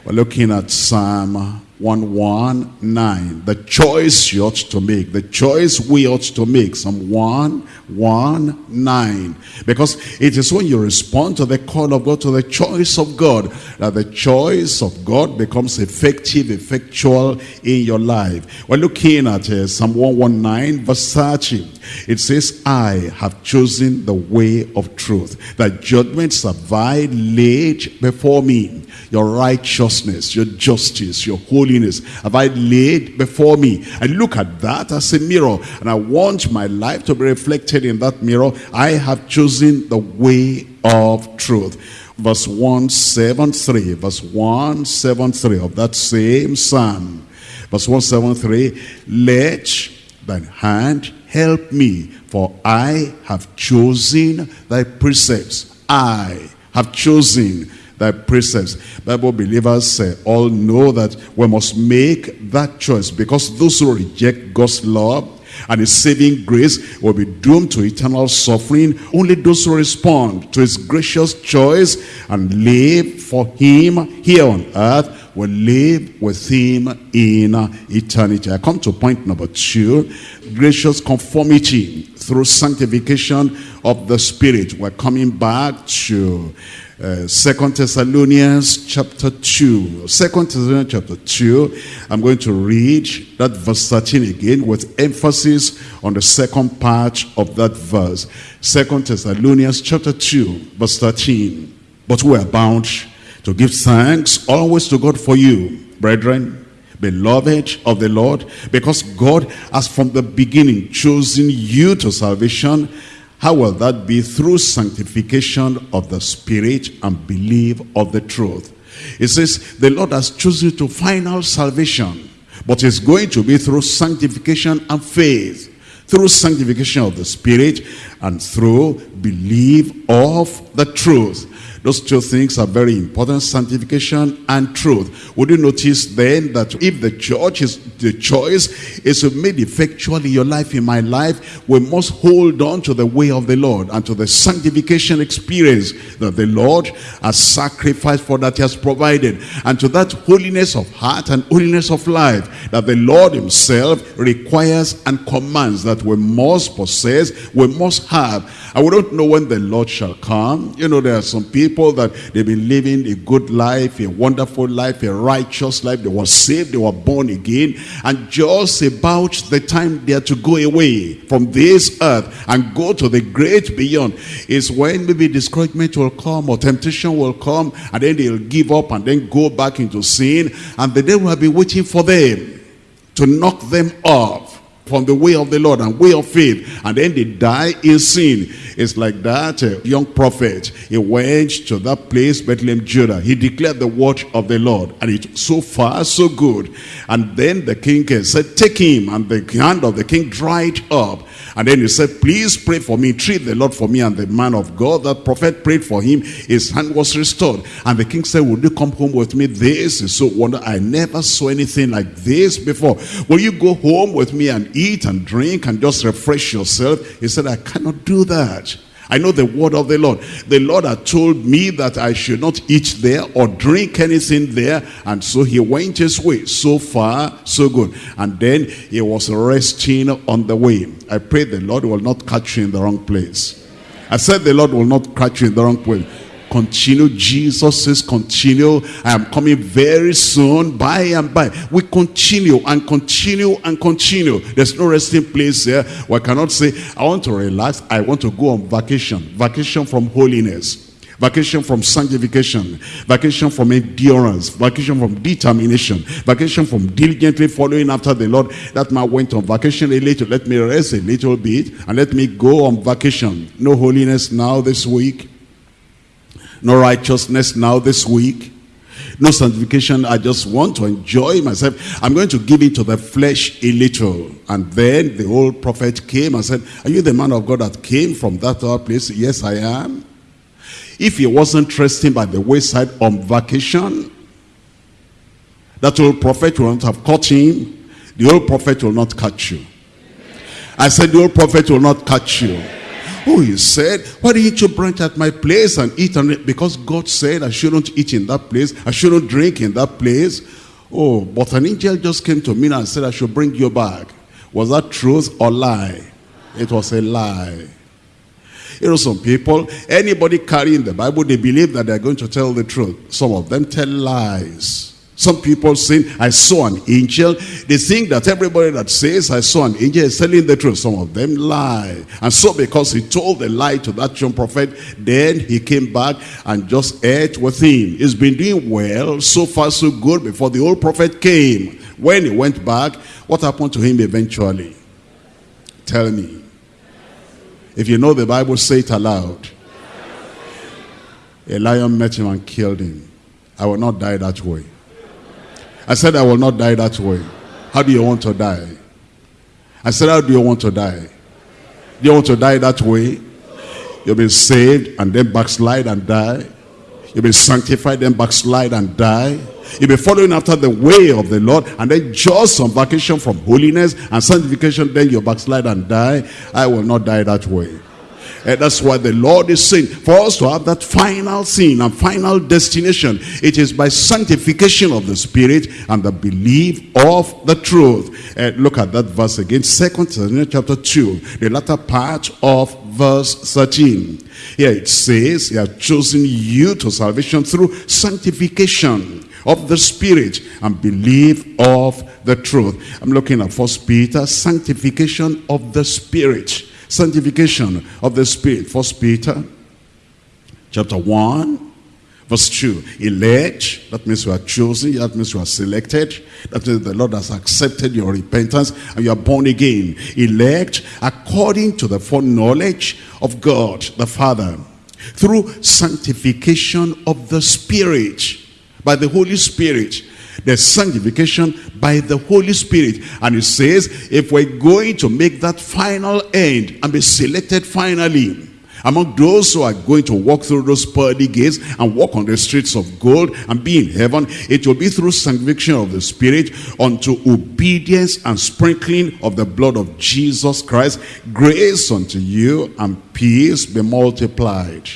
We're looking at Psalm 119. The choice you ought to make. The choice we ought to make. Psalm 119. Because it is when you respond to the call of God, to the choice of God, that the choice of God becomes effective, effectual in your life. We're looking at uh, Psalm 119 verse 30. It says, I have chosen the way of truth. That judgments have I laid before me. Your righteousness, your justice, your holiness have I laid before me. I look at that as a mirror and I want my life to be reflected in that mirror. I have chosen the way of truth. verse 173, verse 173 of that same psalm. Verse 173, let thine hand help me, for I have chosen thy precepts. I have chosen thy precepts. Bible believers uh, all know that we must make that choice because those who reject God's love and his saving grace will be doomed to eternal suffering. Only those who respond to his gracious choice and live for him here on earth will live with him in eternity. I come to point number two, gracious conformity through sanctification of the Spirit. We're coming back to uh, Second Thessalonians chapter 2. Second Thessalonians chapter 2. I'm going to read that verse 13 again with emphasis on the second part of that verse. Second Thessalonians chapter 2 verse 13. But we are bound to give thanks always to God for you, brethren, beloved of the Lord, because God has from the beginning chosen you to salvation how will that be? Through sanctification of the Spirit and belief of the truth. It says, the Lord has chosen to final salvation, but it's going to be through sanctification and faith, through sanctification of the Spirit and through belief of the truth. Those two things are very important, sanctification and truth. Would you notice then that if the church is the choice is made effectual in your life, in my life, we must hold on to the way of the Lord and to the sanctification experience that the Lord has sacrificed for that he has provided and to that holiness of heart and holiness of life that the Lord himself requires and commands that we must possess, we must have. We don't know when the Lord shall come. You know, there are some people people that they've been living a good life, a wonderful life, a righteous life. They were saved, they were born again. And just about the time they are to go away from this earth and go to the great beyond is when maybe discouragement will come or temptation will come and then they'll give up and then go back into sin and the devil will be waiting for them to knock them off from the way of the Lord and way of faith and then they die in sin. It's like that uh, young prophet he went to that place Bethlehem Judah. He declared the word of the Lord and it so far so good. And then the king uh, said take him. And the hand of the king dried up and then he said, please pray for me, treat the Lord for me. And the man of God, that prophet prayed for him, his hand was restored. And the king said, would you come home with me? This is so wonderful. I never saw anything like this before. Will you go home with me and eat and drink and just refresh yourself? He said, I cannot do that. I know the word of the Lord. The Lord had told me that I should not eat there or drink anything there. And so he went his way. So far, so good. And then he was resting on the way. I pray the Lord will not catch you in the wrong place. I said the Lord will not catch you in the wrong place continue jesus says continue i am coming very soon by and by. We continue and continue and continue. There's no resting place here. We cannot say i want to relax i want to go on vacation. Vacation from holiness. Vacation from sanctification, vacation from endurance, vacation from determination, vacation from diligently following after the Lord. That man went on vacation a little. Let me rest a little bit and let me go on vacation. No holiness now this week no righteousness now this week, no sanctification. I just want to enjoy myself. I'm going to give it to the flesh a little. And then the old prophet came and said, are you the man of God that came from that other place? Yes, I am. If he wasn't resting by the wayside on vacation, that old prophet will not have caught him. The old prophet will not catch you. I said the old prophet will not catch you. Oh, he said, why didn't you branch at my place and eat it? Because God said I shouldn't eat in that place. I shouldn't drink in that place. Oh, but an angel just came to me and said I should bring you back. Was that truth or lie? It was a lie. You know, some people, anybody carrying the Bible, they believe that they're going to tell the truth. Some of them tell lies. Some people say, I saw an angel. They think that everybody that says, I saw an angel is telling the truth. Some of them lie. And so because he told the lie to that young prophet, then he came back and just ate with him. He's been doing well, so far so good, before the old prophet came. When he went back, what happened to him eventually? Tell me. If you know the Bible, say it aloud. A lion met him and killed him. I will not die that way. I said, I will not die that way. How do you want to die? I said, how do you want to die? Do you want to die that way? You'll be saved and then backslide and die. You'll be sanctified, then backslide and die. You'll be following after the way of the Lord and then just on vacation from holiness and sanctification, then you backslide and die. I will not die that way. And that's what the Lord is saying. For us to have that final scene and final destination, it is by sanctification of the Spirit and the belief of the truth. And look at that verse again, Second Thessalonians chapter 2, the latter part of verse 13. Here it says, He has chosen you to salvation through sanctification of the spirit and belief of the truth. I'm looking at First Peter, sanctification of the spirit. Sanctification of the spirit. First Peter chapter 1 verse 2. Elect, that means you are chosen, that means you are selected. That means the Lord has accepted your repentance and you are born again. Elect according to the foreknowledge of God the Father through sanctification of the Spirit by the Holy Spirit. There's sanctification by the Holy Spirit. And it says, if we're going to make that final end and be selected finally, among those who are going to walk through those pearly gates and walk on the streets of gold and be in heaven, it will be through sanctification of the Spirit unto obedience and sprinkling of the blood of Jesus Christ. Grace unto you and peace be multiplied.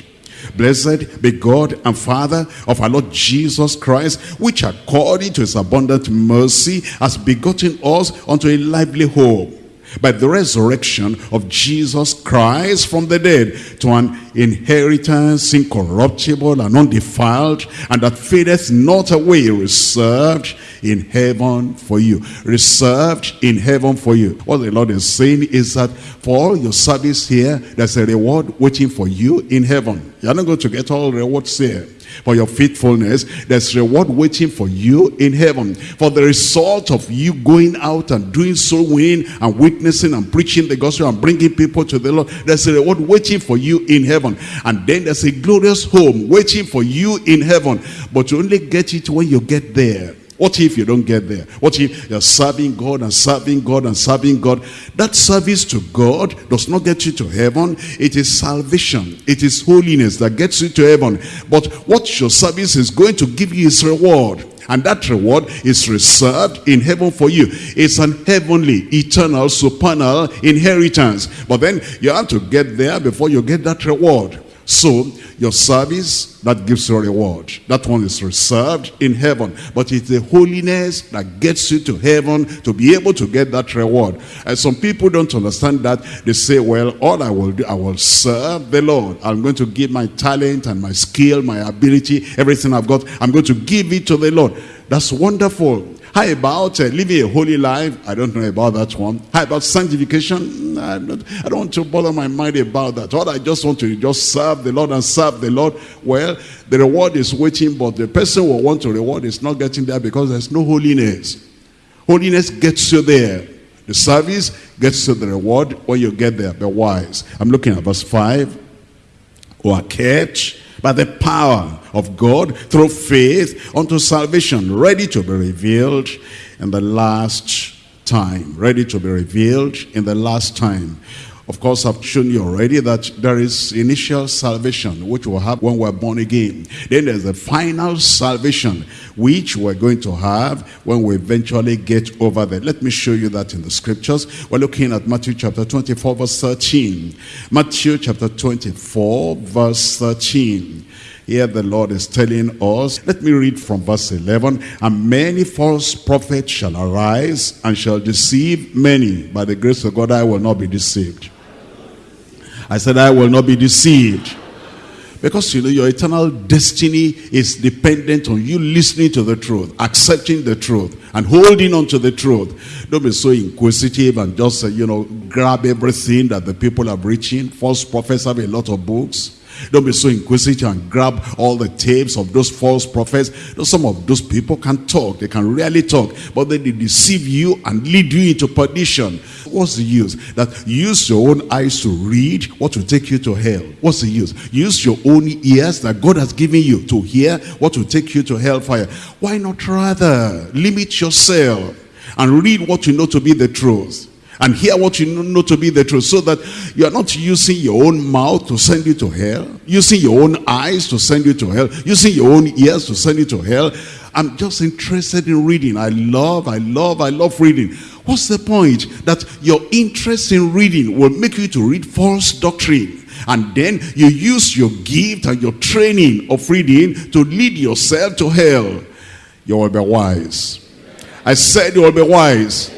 Blessed be God and Father of our Lord Jesus Christ, which according to his abundant mercy has begotten us unto a lively hope by the resurrection of Jesus Christ from the dead to an inheritance incorruptible and undefiled and that fadeth not away reserved in heaven for you. Reserved in heaven for you. What the Lord is saying is that for all your service here there's a reward waiting for you in heaven you're not going to get all rewards here for your faithfulness. There's reward waiting for you in heaven. For the result of you going out and doing so winning and witnessing and preaching the gospel and bringing people to the Lord. There's a reward waiting for you in heaven. And then there's a glorious home waiting for you in heaven. But you only get it when you get there. What if you don't get there? What if you're serving God and serving God and serving God? That service to God does not get you to heaven. It is salvation. It is holiness that gets you to heaven. But what your service is going to give you is reward. And that reward is reserved in heaven for you. It's an heavenly, eternal, supernal inheritance. But then you have to get there before you get that reward. So your service, that gives you a reward. That one is reserved in heaven. But it's the holiness that gets you to heaven to be able to get that reward. And some people don't understand that. They say, well, all I will do, I will serve the Lord. I'm going to give my talent and my skill, my ability, everything I've got. I'm going to give it to the Lord. That's wonderful. How about uh, living a holy life? I don't know about that one. How about sanctification? I don't, I don't want to bother my mind about that. All I just want to just serve the Lord and serve the Lord. Well, the reward is waiting, but the person who want to reward is not getting there because there's no holiness. Holiness gets you there. The service gets you the reward when you get there. Be wise. I'm looking at verse 5. Who are kept by the power of God through faith unto salvation, ready to be revealed in the last time. Ready to be revealed in the last time. Of course, I've shown you already that there is initial salvation, which will have when we're born again. Then there's the final salvation, which we're going to have when we eventually get over there. Let me show you that in the scriptures. We're looking at Matthew chapter 24, verse 13. Matthew chapter 24, verse 13. Here the Lord is telling us, let me read from verse 11, and many false prophets shall arise and shall deceive many. By the grace of God, I will not be deceived. I said, I will not be deceived. Because you know your eternal destiny is dependent on you listening to the truth, accepting the truth, and holding on to the truth. Don't be so inquisitive and just, uh, you know, grab everything that the people are preaching. False prophets have a lot of books. Don't be so inquisitive and grab all the tapes of those false prophets. Some of those people can talk. They can really talk. But then they deceive you and lead you into perdition. What's the use? That use your own eyes to read what will take you to hell. What's the use? Use your own ears that God has given you to hear what will take you to hellfire. Why not rather limit yourself and read what you know to be the truth? And hear what you know to be the truth so that you are not using your own mouth to send you to hell using your own eyes to send you to hell using your own ears to send you to hell. I'm just interested in reading. I love i love i love reading. What's the point that your interest in reading will make you to read false doctrine? And then you use your gift and your training of reading to lead yourself to hell. You will be wise. I said you will be wise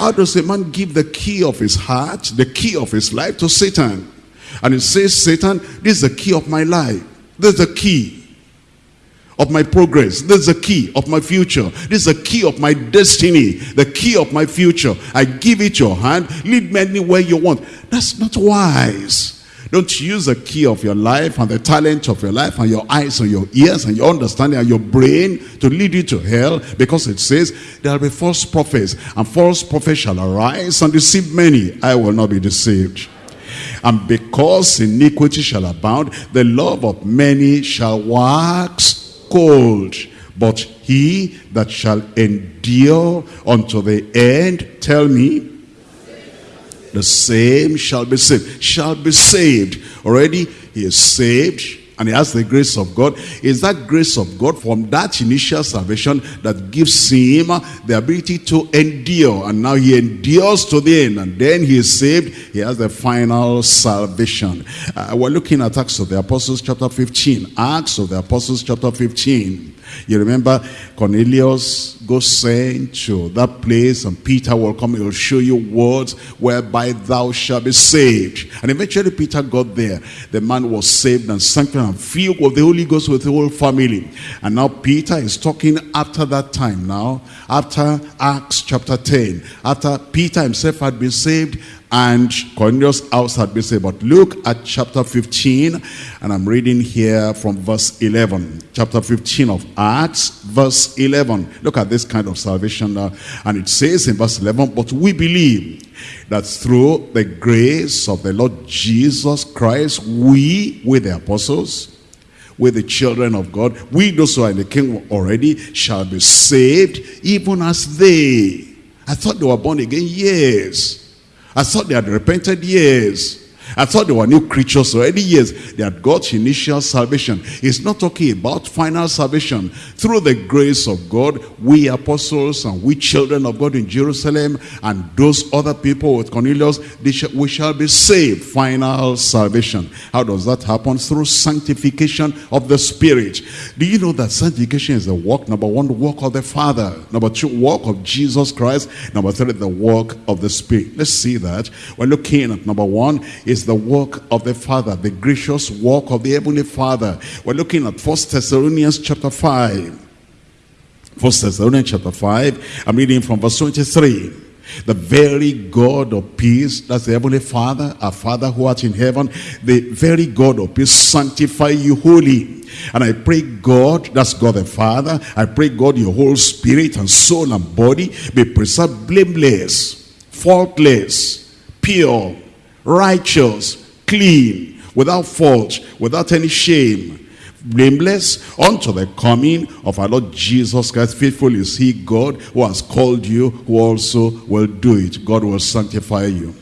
how does a man give the key of his heart, the key of his life to Satan? And he says, Satan, this is the key of my life. This is the key of my progress. This is the key of my future. This is the key of my destiny, the key of my future. I give it your hand. Lead me anywhere you want. That's not wise. Don't use the key of your life and the talent of your life and your eyes and your ears and your understanding and your brain to lead you to hell because it says there will be false prophets and false prophets shall arise and deceive many. I will not be deceived. And because iniquity shall abound, the love of many shall wax cold. But he that shall endure unto the end, tell me, the same shall be saved. Shall be saved. Already he is saved and he has the grace of God. Is that grace of God from that initial salvation that gives him the ability to endure. And now he endures to the end. And then he is saved. He has the final salvation. Uh, we're looking at Acts of the Apostles chapter 15. Acts of the Apostles chapter 15. You remember Cornelius goes sent to that place and Peter will come, he will show you words whereby thou shalt be saved. And eventually Peter got there. The man was saved and sanctified and filled with the Holy Ghost with the whole family. And now Peter is talking after that time now, after Acts chapter 10, after Peter himself had been saved and Cornelius' house had been saved. But look at chapter 15, and I'm reading here from verse 11. Chapter 15 of Acts, verse 11. Look at this kind of salvation now. And it says in verse 11, But we believe that through the grace of the Lord Jesus Christ, we, with the apostles, with the children of God, we those who are in the kingdom already, shall be saved, even as they. I thought they were born again. Yes. I thought they had repented years. I thought they were new creatures already. Yes, they had got initial salvation. It's not talking about final salvation. Through the grace of God, we apostles and we children of God in Jerusalem and those other people with Cornelius, sh we shall be saved. Final salvation. How does that happen? Through sanctification of the Spirit. Do you know that sanctification is the work, number one, the work of the Father. Number two, work of Jesus Christ. Number three, the work of the Spirit. Let's see that. We're looking at number one is is the work of the Father, the gracious work of the Heavenly Father. We're looking at First Thessalonians chapter 5. First Thessalonians chapter 5, I'm reading from verse 23. The very God of peace, that's the Heavenly Father, our Father who art in heaven, the very God of peace sanctify you wholly. And I pray God, that's God the Father, I pray God your whole spirit and soul and body be preserved blameless, faultless, pure, righteous, clean, without fault, without any shame, blameless unto the coming of our Lord Jesus Christ. Faithful is he, God, who has called you, who also will do it. God will sanctify you.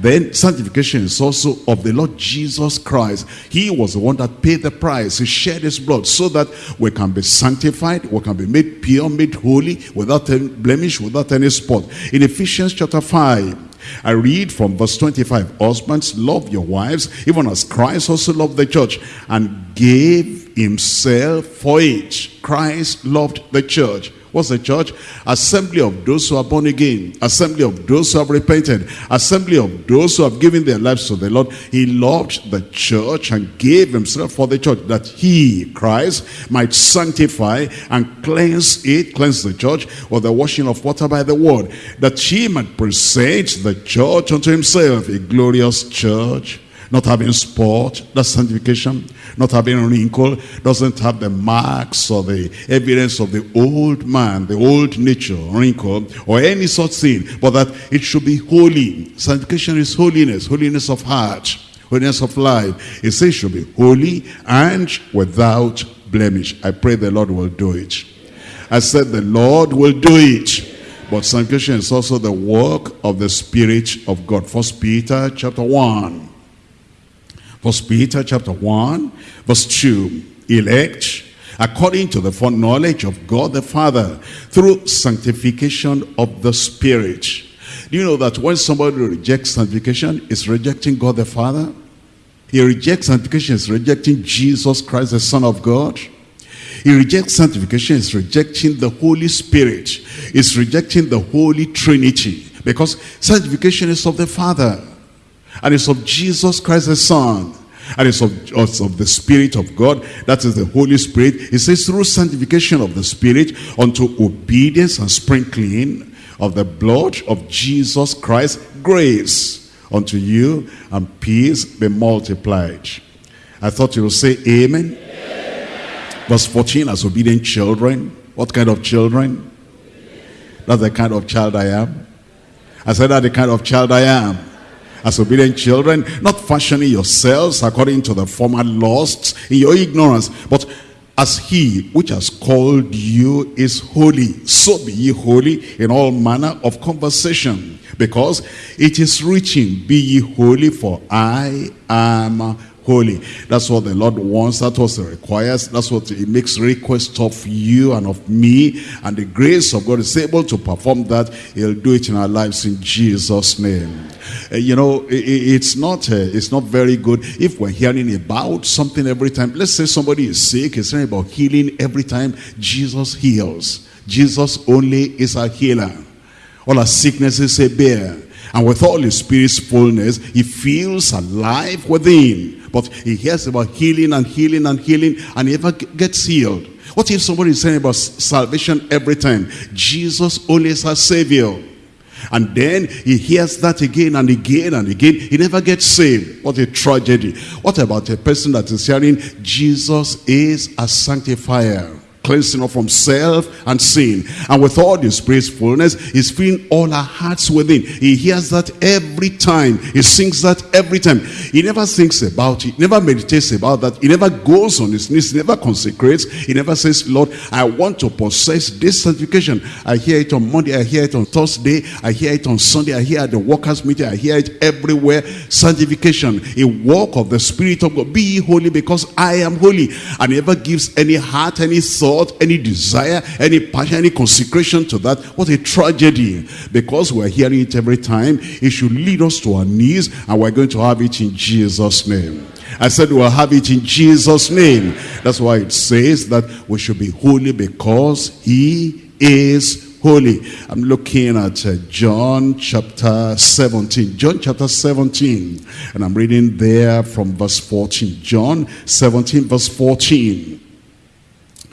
Then sanctification is also of the Lord Jesus Christ. He was the one that paid the price. He shed his blood so that we can be sanctified, we can be made pure, made holy, without any blemish, without any spot. In Ephesians chapter 5, I read from verse 25, Husbands, love your wives, even as Christ also loved the church and gave himself for it. Christ loved the church What's the church? Assembly of those who are born again. Assembly of those who have repented. Assembly of those who have given their lives to the Lord. He loved the church and gave himself for the church that he, Christ, might sanctify and cleanse it, cleanse the church with the washing of water by the word. That he might present the church unto himself, a glorious church Not having spot, that's sanctification. Not having a wrinkle, doesn't have the marks or the evidence of the old man, the old nature, wrinkle, or any such thing. But that it should be holy. Sanctification is holiness, holiness of heart, holiness of life. It says should be holy and without blemish. I pray the Lord will do it. I said the Lord will do it. But sanctification is also the work of the Spirit of God. First Peter chapter 1. First Peter chapter 1, verse 2. Elect according to the foreknowledge of God the Father through sanctification of the Spirit. Do you know that when somebody rejects sanctification, is rejecting God the Father? He rejects sanctification, is rejecting Jesus Christ, the Son of God. He rejects sanctification, is rejecting the Holy Spirit, is rejecting the Holy Trinity. Because sanctification is of the Father, and it's of Jesus Christ the Son, and it's of, it's of the Spirit of God, that is the Holy Spirit. It says through sanctification of the Spirit unto obedience and sprinkling of the blood of Jesus Christ, grace unto you and peace be multiplied. I thought you would say amen. Verse 14, as obedient children. What kind of children? That's the kind of child I am. I said that the kind of child I am. As obedient children, not fashioning yourselves according to the former lusts in your ignorance, but as he which has called you is holy, so be ye holy in all manner of conversation. Because it is written, be ye holy, for I am holy. That's what the Lord wants. That's what he requires. That's what he makes request of you and of me. And the grace of God is able to perform that. He'll do it in our lives in Jesus' name. Uh, you know, it, it's not uh, it's not very good if we're hearing about something every time. Let's say somebody is sick. It's hearing about healing every time. Jesus heals. Jesus only is a healer. All our sicknesses a bear. And with all his spirit's fullness, he feels alive within. But he hears about healing and healing and healing and he never gets healed. What if somebody is saying about salvation every time? Jesus only is our savior. And then he hears that again and again and again. He never gets saved. What a tragedy. What about a person that is hearing Jesus is a sanctifier? Cleansing us from self and sin. And with all the Spirit's fullness, he's filling all our hearts within. He hears that every time. He sings that every time. He never thinks about it, never meditates about that. He never goes on his knees, never consecrates. He never says, Lord, I want to possess this sanctification. I hear it on Monday, I hear it on Thursday, I hear it on Sunday, I hear it at the workers' meeting, I hear it everywhere. Sanctification, a walk of the Spirit of God. Be holy because I am holy. And he never gives any heart, any thought any desire, any passion, any consecration to that. What a tragedy. Because we're hearing it every time, it should lead us to our knees and we're going to have it in Jesus' name. I said we'll have it in Jesus' name. That's why it says that we should be holy because he is holy. I'm looking at uh, John chapter 17. John chapter 17. And I'm reading there from verse 14. John 17 verse 14.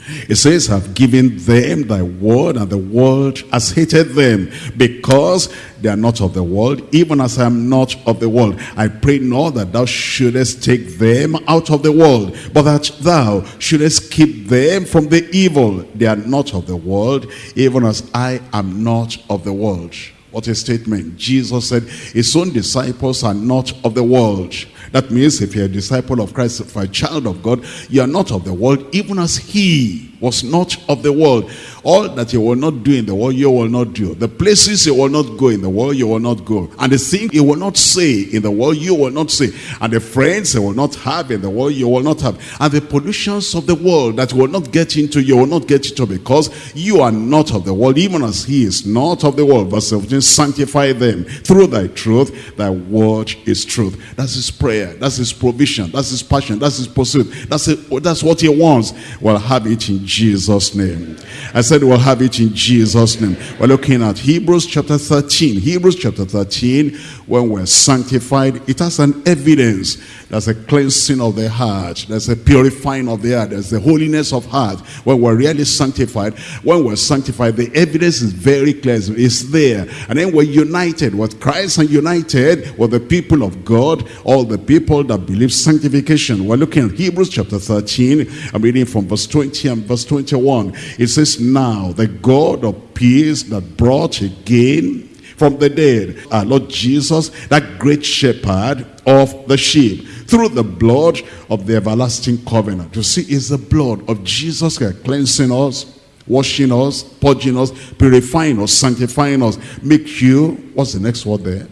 It says, have given them thy word, and the world has hated them, because they are not of the world, even as I am not of the world. I pray not that thou shouldest take them out of the world, but that thou shouldest keep them from the evil. They are not of the world, even as I am not of the world. What a statement. Jesus said, his own disciples are not of the world. That means if you're a disciple of Christ, if you're a child of God, you are not of the world, even as he was not of the world. All that you will not do in the world, you will not do. The places you will not go in the world, you will not go. And the thing you will not say in the world, you will not say. And the friends you will not have in the world, you will not have. And the pollutions of the world that will not get into, you will not get into because you are not of the world, even as he is not of the world. Verse 17, sanctify them through thy truth. Thy word is truth. That's his prayer. That's his provision. That's his passion. That's his pursuit. That's, it, that's what he wants. Well, have it in Jesus' name. I said we'll have it in Jesus' name. We're looking at Hebrews chapter 13. Hebrews chapter 13, when we're sanctified, it has an evidence. There's a cleansing of the heart. There's a purifying of the heart. There's the holiness of heart. When we're really sanctified, when we're sanctified, the evidence is very clear. It's there. And then we're united with Christ and united with the people of God. All the people that believe sanctification. We're looking at Hebrews chapter 13. I'm reading from verse 20 and verse 21. It says, Now the God of peace that brought again from the dead our Lord Jesus, that great shepherd of the sheep, through the blood of the everlasting covenant. You see, it's the blood of Jesus cleansing us, washing us, purging us, purifying us, sanctifying us, make you, what's the next word there?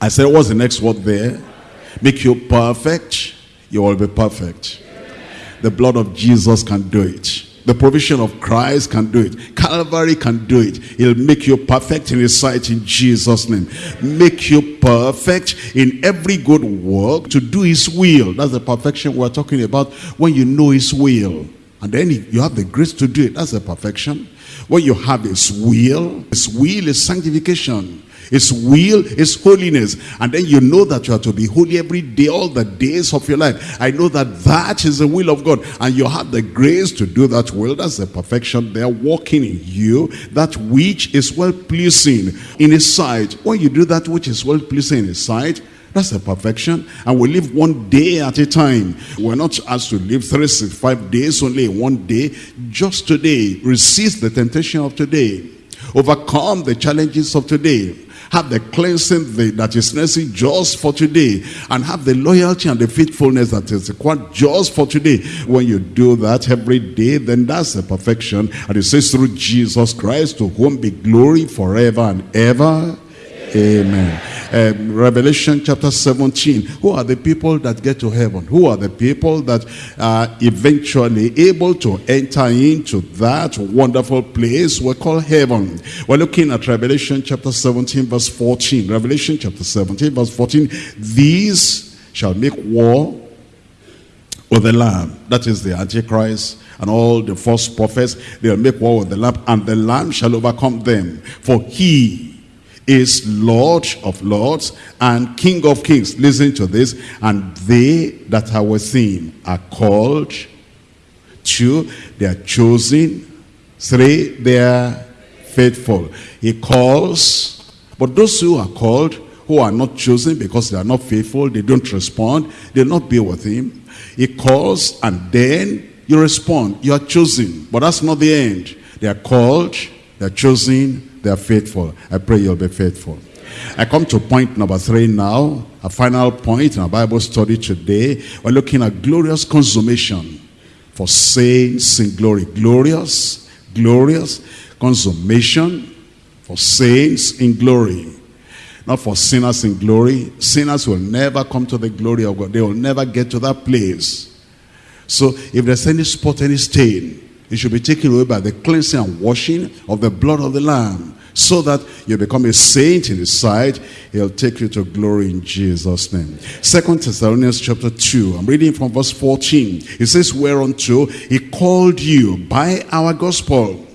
I said, what's the next word there? Make you perfect. You will be perfect. The blood of Jesus can do it. The provision of Christ can do it. Calvary can do it. He'll make you perfect in his sight in Jesus' name. Make you perfect in every good work to do his will. That's the perfection we're talking about when you know his will. And then you have the grace to do it. That's the perfection. When you have his will, his will is sanctification. His will is holiness. And then you know that you are to be holy every day, all the days of your life. I know that that is the will of God. And you have the grace to do that will. That's the perfection there walking in you. That which is well-pleasing in his sight. When you do that which is well-pleasing in his sight, that's the perfection. And we live one day at a time. We're not asked to live 365 days only one day. Just today. Resist the temptation of today. Overcome the challenges of today have the cleansing that is necessary just for today and have the loyalty and the faithfulness that is required just for today. When you do that every day then that's the perfection. And it says through jesus christ to whom be glory forever and ever. Amen. Um, Revelation chapter 17. Who are the people that get to heaven? Who are the people that are eventually able to enter into that wonderful place we call heaven? We're looking at Revelation chapter 17 verse 14. Revelation chapter 17 verse 14. These shall make war with the Lamb. That is the Antichrist and all the false prophets. They'll make war with the Lamb and the Lamb shall overcome them. For he is Lord of lords and King of kings. Listen to this. And they that are with him are called. Two, they are chosen. Three, they are faithful. He calls. But those who are called, who are not chosen because they are not faithful, they don't respond, they'll not be with him. He calls and then you respond. You are chosen. But that's not the end. They are called, they are chosen, they are faithful. I pray you'll be faithful. I come to point number three now, a final point in our Bible study today. We're looking at glorious consummation for saints in glory. Glorious, glorious consummation for saints in glory. Not for sinners in glory. Sinners will never come to the glory of God. They will never get to that place. So if there's any spot, any stain, it should be taken away by the cleansing and washing of the blood of the Lamb so that you become a saint in his sight. He'll take you to glory in Jesus' name. Second Thessalonians chapter 2. I'm reading from verse 14. It says, Whereunto he called you by our gospel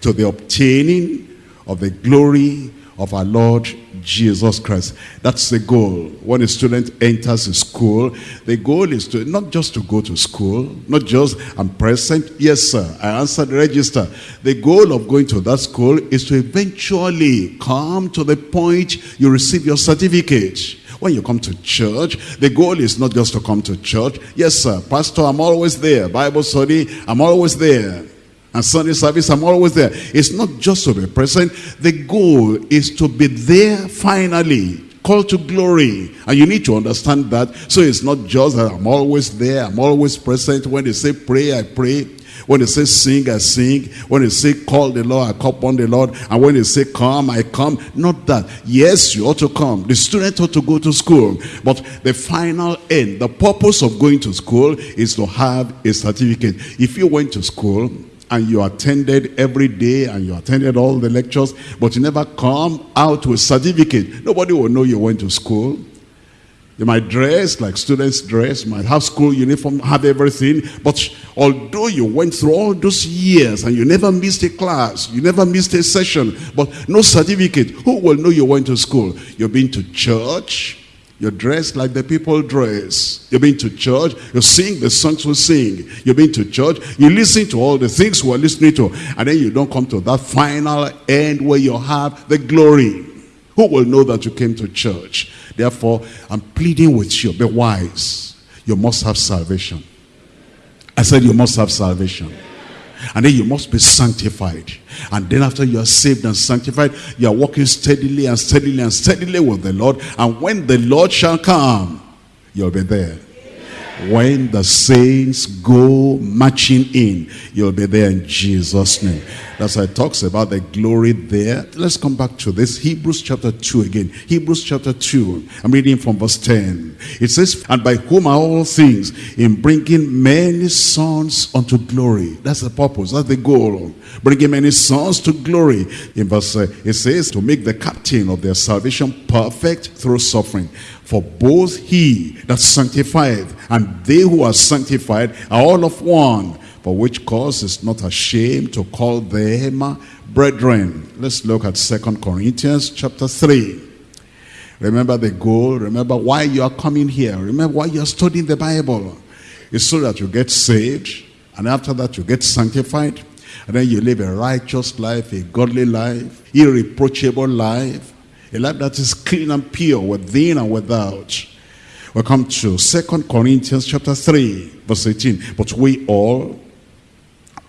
to the obtaining of the glory of our Lord Jesus Christ. That's the goal. When a student enters a school, the goal is to not just to go to school, not just I'm present. Yes, sir, I answered the register. The goal of going to that school is to eventually come to the point you receive your certificate. When you come to church, the goal is not just to come to church. Yes, sir, pastor, I'm always there. Bible study, I'm always there and Sunday service, I'm always there. It's not just to be present. The goal is to be there finally. Called to glory. And you need to understand that. So it's not just that I'm always there. I'm always present. When they say pray, I pray. When they say sing, I sing. When they say call the Lord, I call upon the Lord. And when they say come, I come. Not that. Yes, you ought to come. The student ought to go to school. But the final end, the purpose of going to school is to have a certificate. If you went to school and you attended every day and you attended all the lectures, but you never come out with a certificate. Nobody will know you went to school. You might dress like students dress, might have school uniform, have everything. But although you went through all those years and you never missed a class, you never missed a session, but no certificate, who will know you went to school? You've been to church, you're dressed like the people dress. You've been to church. You sing the songs we sing. You've been to church. You listen to all the things we're listening to. And then you don't come to that final end where you have the glory. Who will know that you came to church? Therefore, I'm pleading with you, be wise. You must have salvation. I said you must have salvation. And then you must be sanctified. And then after you are saved and sanctified, you are walking steadily and steadily and steadily with the Lord. And when the Lord shall come, you'll be there. When the saints go marching in, you'll be there in Jesus' name. That's why it talks about the glory there. Let's come back to this. Hebrews chapter 2 again. Hebrews chapter 2. I'm reading from verse 10. It says, And by whom are all things, in bringing many sons unto glory. That's the purpose. That's the goal. Bringing many sons to glory. In verse, uh, it says, To make the captain of their salvation perfect through suffering. For both he that sanctified and they who are sanctified are all of one. For which cause is not ashamed to call them brethren. Let's look at Second Corinthians chapter 3. Remember the goal. Remember why you are coming here. Remember why you are studying the Bible. It's so that you get saved. And after that you get sanctified. And then you live a righteous life, a godly life, irreproachable life a life that is clean and pure within and without. We come to Second Corinthians chapter 3, verse 18. But we all,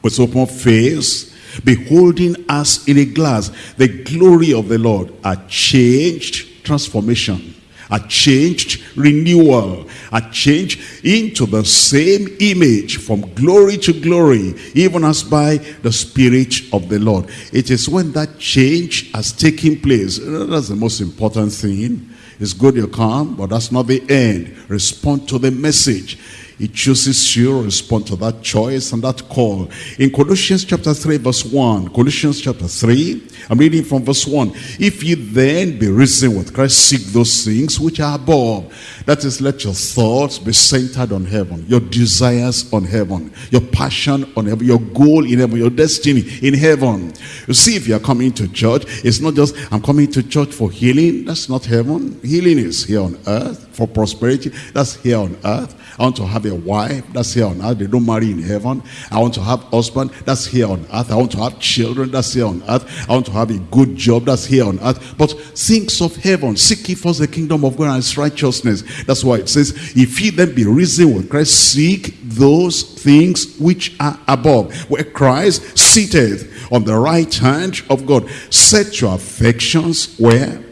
with open face, beholding as in a glass the glory of the Lord, are changed, transformation a changed renewal, a change into the same image from glory to glory, even as by the Spirit of the Lord. It is when that change has taken place, that's the most important thing. It's good you come, but that's not the end. Respond to the message. He chooses you respond to that choice and that call. In Colossians chapter 3 verse 1, Colossians chapter 3, I'm reading from verse 1. If you then be risen with Christ, seek those things which are above. That is, let your thoughts be centered on heaven, your desires on heaven, your passion on heaven, your goal in heaven, your destiny in heaven. You see, if you are coming to church, it's not just, I'm coming to church for healing. That's not heaven. Healing is here on earth. For prosperity, that's here on earth. I want to have a wife, that's here on earth. They don't marry in heaven. I want to have husband, that's here on earth. I want to have children, that's here on earth. I want to have a good job, that's here on earth. But things of heaven, seek ye first the kingdom of God and his righteousness. That's why it says, if ye then be risen with Christ, seek those things which are above, where Christ seated on the right hand of God. Set your affections where?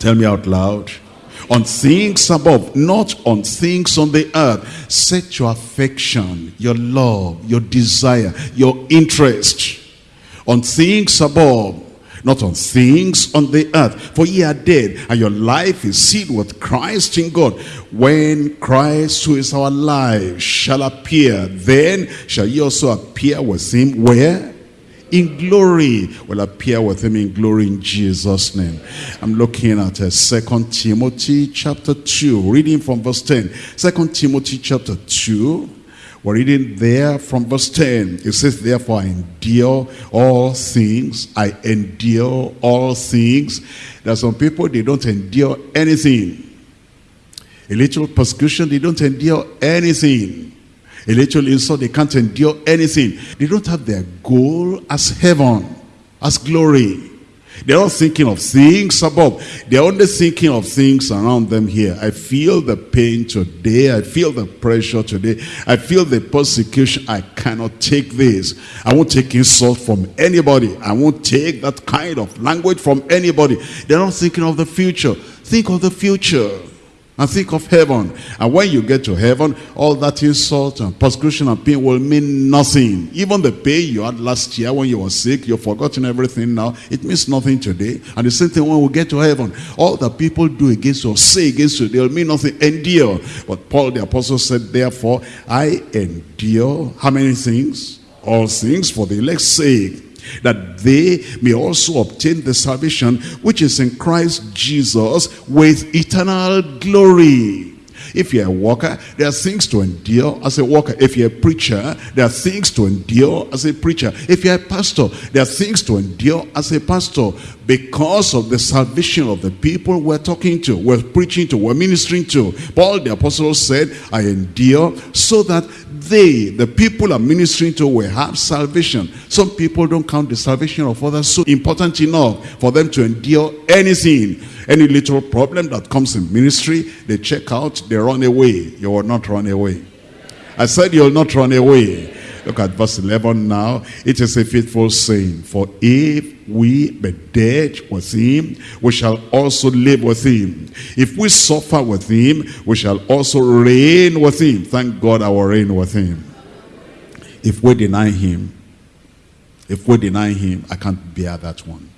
Tell me out loud on things above, not on things on the earth. Set your affection, your love, your desire, your interest on things above, not on things on the earth. For ye are dead, and your life is sealed with Christ in God. When Christ, who is our life, shall appear, then shall ye also appear with him. Where? In glory will appear with him in glory in Jesus name. I'm looking at uh, Second Timothy chapter 2 reading from verse 10. Second Timothy chapter 2 we're reading there from verse 10. It says, Therefore I endure all things. I endure all things. There are some people, they don't endure anything. A little persecution, they don't endure anything. A little insult, they can't endure anything. They don't have their goal as heaven, as glory. They're not thinking of things above. They're only thinking of things around them here. I feel the pain today. I feel the pressure today. I feel the persecution. I cannot take this. I won't take insult from anybody. I won't take that kind of language from anybody. They're not thinking of the future. Think of the future and think of heaven. And when you get to heaven, all that insult and persecution and pain will mean nothing. Even the pain you had last year when you were sick, you've forgotten everything now. It means nothing today. And the same thing when we get to heaven. All that people do against you or say against you, they'll mean nothing. Endure. But Paul the apostle said, therefore, I endure how many things? All things for the elect's sake that they may also obtain the salvation which is in Christ Jesus with eternal glory. If you're a worker, there are things to endure as a worker. If you're a preacher, there are things to endure as a preacher. If you're a pastor, there are things to endure as a pastor because of the salvation of the people we're talking to, we're preaching to, we're ministering to. Paul the apostle said, I endure so that they, the people I'm ministering to, will have salvation. Some people don't count the salvation of others so important enough for them to endure anything. Any little problem that comes in ministry, they check out, they run away. You will not run away. I said you will not run away. Look at verse 11 now. It is a faithful saying, For if we be dead with him, we shall also live with him. If we suffer with him, we shall also reign with him. Thank God I will reign with him. If we deny him, if we deny him, I can't bear that one.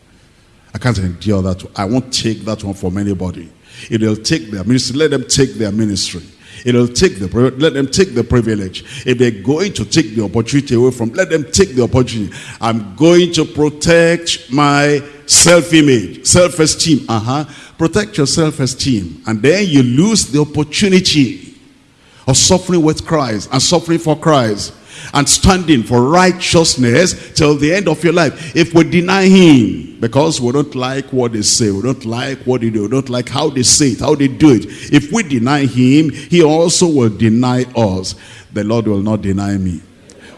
I can't endure that one. I won't take that one from anybody. It'll take their ministry. Let them take their ministry. It'll take the let them take the privilege. If they're going to take the opportunity away from, let them take the opportunity. I'm going to protect my self-image, self-esteem. Uh-huh. Protect your self-esteem. And then you lose the opportunity of suffering with Christ and suffering for Christ and standing for righteousness till the end of your life. If we deny him, because we don't like what they say, we don't like what they do, we don't like how they say it, how they do it. If we deny him, he also will deny us. The Lord will not deny me.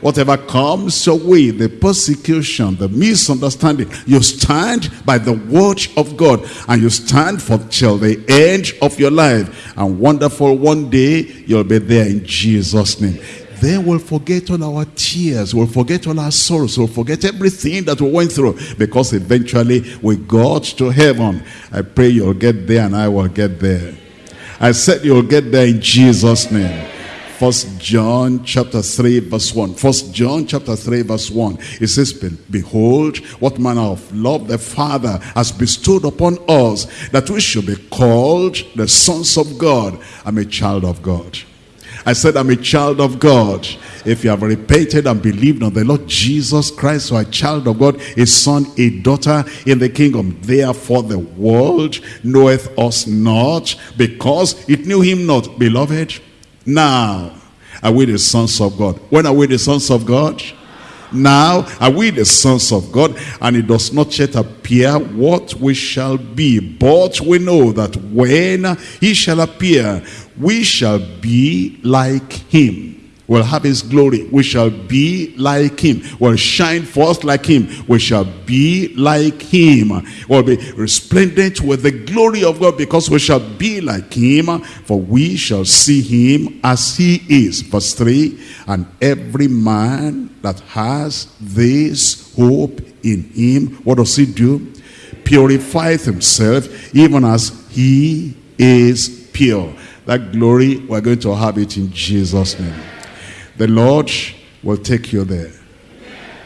Whatever comes your way, the persecution, the misunderstanding, you stand by the word of God and you stand for till the end of your life. And wonderful, one day you'll be there in Jesus' name then we'll forget all our tears, we'll forget all our sorrows, we'll forget everything that we went through because eventually we got to heaven. I pray you'll get there and I will get there. I said you'll get there in Jesus' name. First John chapter 3 verse 1. First John chapter 3 verse 1. It says, Behold, what manner of love the Father has bestowed upon us, that we should be called the sons of God. I'm a child of God. I said, I'm a child of God. If you have repented and believed on the Lord Jesus Christ, or a child of God, a son, a daughter in the kingdom. Therefore the world knoweth us not, because it knew him not. Beloved, now are we the sons of God. When are we the sons of God? Now are we the sons of God, and it does not yet appear what we shall be. But we know that when he shall appear, we shall be like him We'll have his glory. We shall be like him. We'll shine forth like him. We shall be like him. We'll be resplendent with the glory of God because we shall be like him. For we shall see him as he is. Verse 3, And every man that has this hope in him, what does he do? Purifieth himself even as he is pure. That glory, we're going to have it in Jesus' name. The Lord will take you there.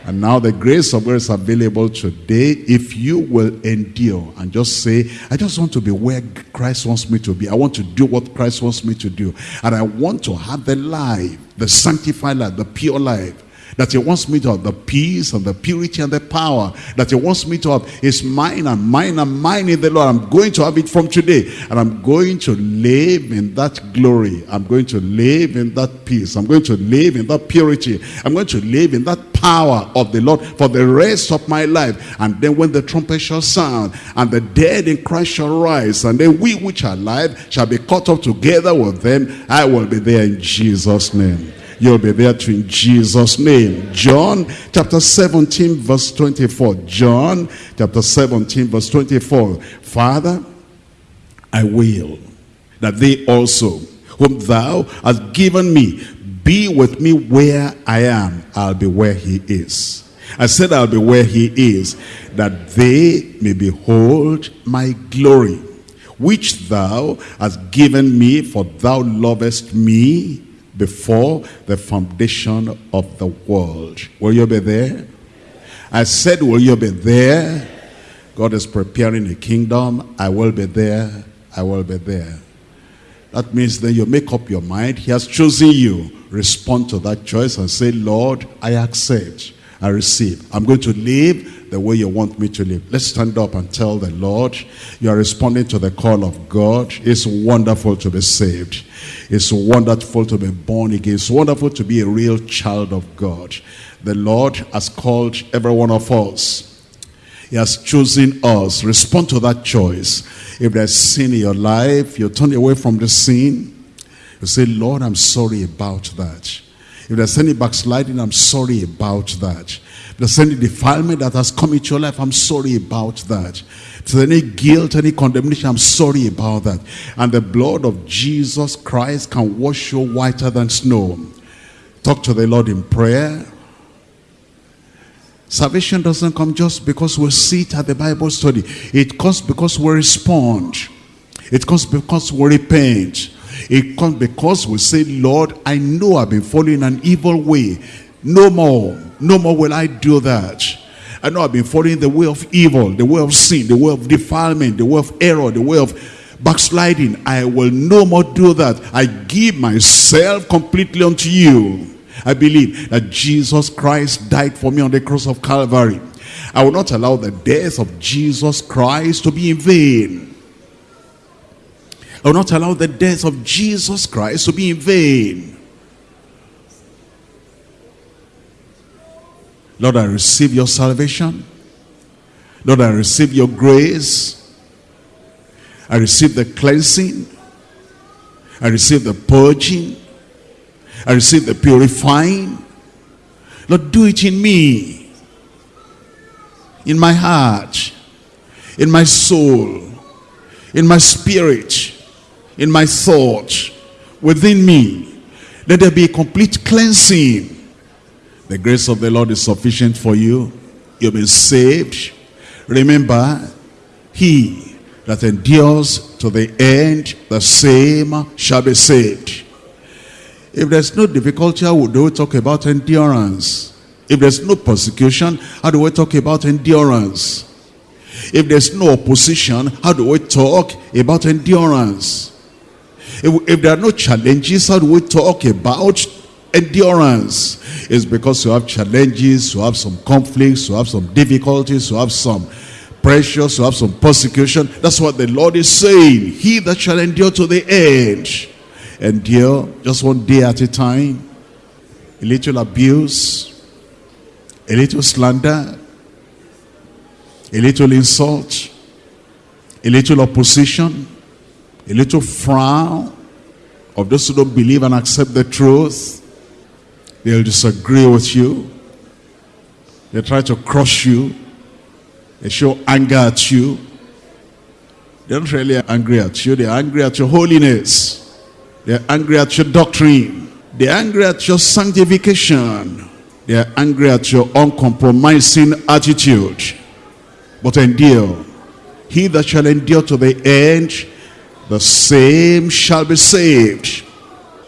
And now the grace of God is available today if you will endure and just say, I just want to be where Christ wants me to be. I want to do what Christ wants me to do. And I want to have the life, the sanctified life, the pure life that he wants me to have the peace and the purity and the power that he wants me to have is mine and mine and mine in the Lord. I'm going to have it from today and I'm going to live in that glory. I'm going to live in that peace. I'm going to live in that purity. I'm going to live in that power of the Lord for the rest of my life. And then when the trumpet shall sound and the dead in Christ shall rise and then we which are alive shall be caught up together with them, I will be there in Jesus' name. You'll be there too in Jesus' name. John chapter 17 verse 24. John chapter 17 verse 24. Father, I will that they also, whom thou hast given me, be with me where I am. I'll be where he is. I said I'll be where he is, that they may behold my glory, which thou hast given me, for thou lovest me before the foundation of the world. Will you be there? I said, will you be there? God is preparing a kingdom. I will be there. I will be there. That means then you make up your mind. He has chosen you. Respond to that choice and say, Lord, I accept. I receive. I'm going to live the way you want me to live. Let's stand up and tell the Lord, you are responding to the call of God. It's wonderful to be saved. It's wonderful to be born again. It's wonderful to be a real child of God. The Lord has called every one of us. He has chosen us. Respond to that choice. If there's sin in your life, you turn away from the sin. You say, Lord, I'm sorry about that. If there's any backsliding, I'm sorry about that. If there's any defilement that has come into your life, I'm sorry about that. There's any guilt, any condemnation, I'm sorry about that. And the blood of Jesus Christ can wash you whiter than snow. Talk to the Lord in prayer. Salvation doesn't come just because we sit at the Bible study. It comes because we respond. It comes because we repent. It comes because we say, Lord, I know I've been following an evil way. No more. No more will I do that. I know I've been following the way of evil, the way of sin, the way of defilement, the way of error, the way of backsliding. I will no more do that. I give myself completely unto you. I believe that Jesus Christ died for me on the cross of Calvary. I will not allow the death of Jesus Christ to be in vain. I will not allow the death of Jesus Christ to be in vain. Lord, I receive your salvation. Lord, I receive your grace. I receive the cleansing. I receive the purging. I receive the purifying. Lord, do it in me. In my heart. In my soul. In my spirit. In my thought. Within me. Let there be a complete cleansing. The grace of the Lord is sufficient for you. You've been saved. Remember, he that endures to the end, the same shall be saved. If there's no difficulty, how do we talk about endurance? If there's no persecution, how do we talk about endurance? If there's no opposition, how do we talk about endurance? If, if there are no challenges, how do we talk about endurance? is because you have challenges, you have some conflicts, you have some difficulties, you have some pressures, you have some persecution. That's what the Lord is saying. He that shall endure to the end endure just one day at a time. A little abuse, a little slander, a little insult, a little opposition, a little frown of those who don't believe and accept the truth. They'll disagree with you. They try to crush you. They show anger at you. They're not really angry at you. They're angry at your holiness. They're angry at your doctrine. They're angry at your sanctification. They're angry at your uncompromising attitude. But endure. He that shall endure to the end, the same shall be saved.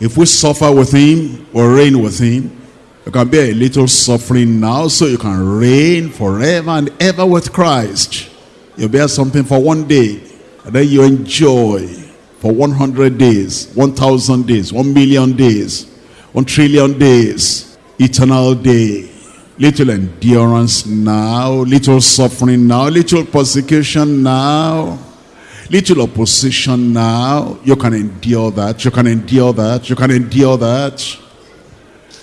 If we suffer with him or reign with him, you can bear a little suffering now so you can reign forever and ever with Christ. You bear something for one day and then you enjoy for 100 days, 1,000 days, 1 million days, 1 trillion days, eternal day. Little endurance now, little suffering now, little persecution now, little opposition now. You can endure that, you can endure that, you can endure that.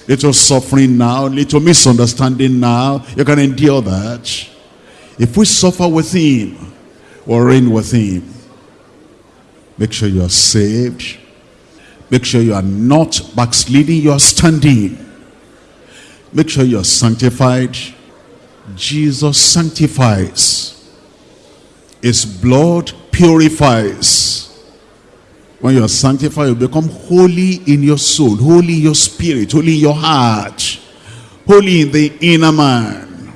Little suffering now, little misunderstanding now, you can endure that. If we suffer with him, or reign with him, Make sure you are saved. Make sure you are not backsliding, you are standing. Make sure you are sanctified. Jesus sanctifies. His blood purifies. When you are sanctified, you become holy in your soul, holy in your spirit, holy in your heart, holy in the inner man,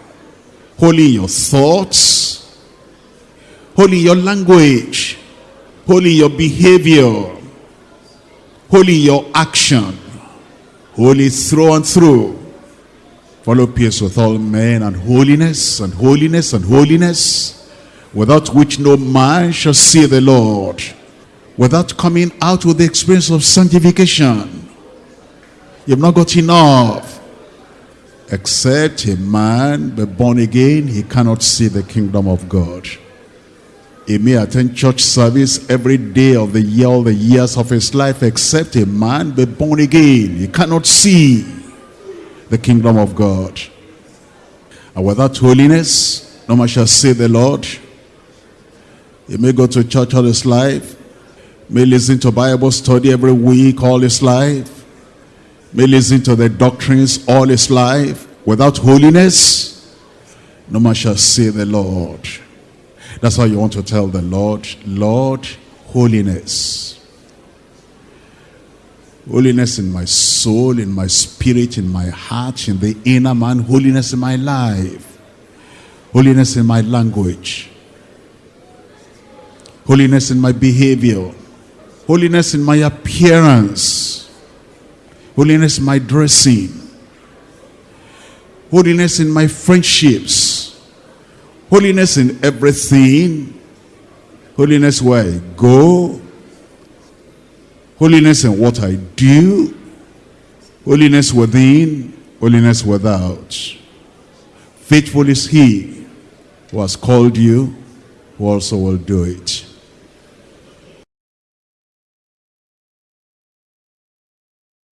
holy in your thoughts, holy in your language, holy in your behavior, holy in your action, holy through and through. Follow peace with all men and holiness and holiness and holiness, without which no man shall see the Lord. Without coming out with the experience of sanctification, you've not got enough. Except a man be born again, he cannot see the kingdom of God. He may attend church service every day of the year, all the years of his life, except a man be born again. He cannot see the kingdom of God. And without holiness, no man shall see the Lord. He may go to church all his life, may listen to Bible study every week all his life, may listen to the doctrines all his life. Without holiness, no man shall see the Lord. That's why you want to tell the Lord, Lord, holiness. Holiness in my soul, in my spirit, in my heart, in the inner man. Holiness in my life. Holiness in my language. Holiness in my behavior. Holiness in my appearance. Holiness in my dressing. Holiness in my friendships. Holiness in everything. Holiness where I go. Holiness in what I do. Holiness within. Holiness without. Faithful is he who has called you, who also will do it.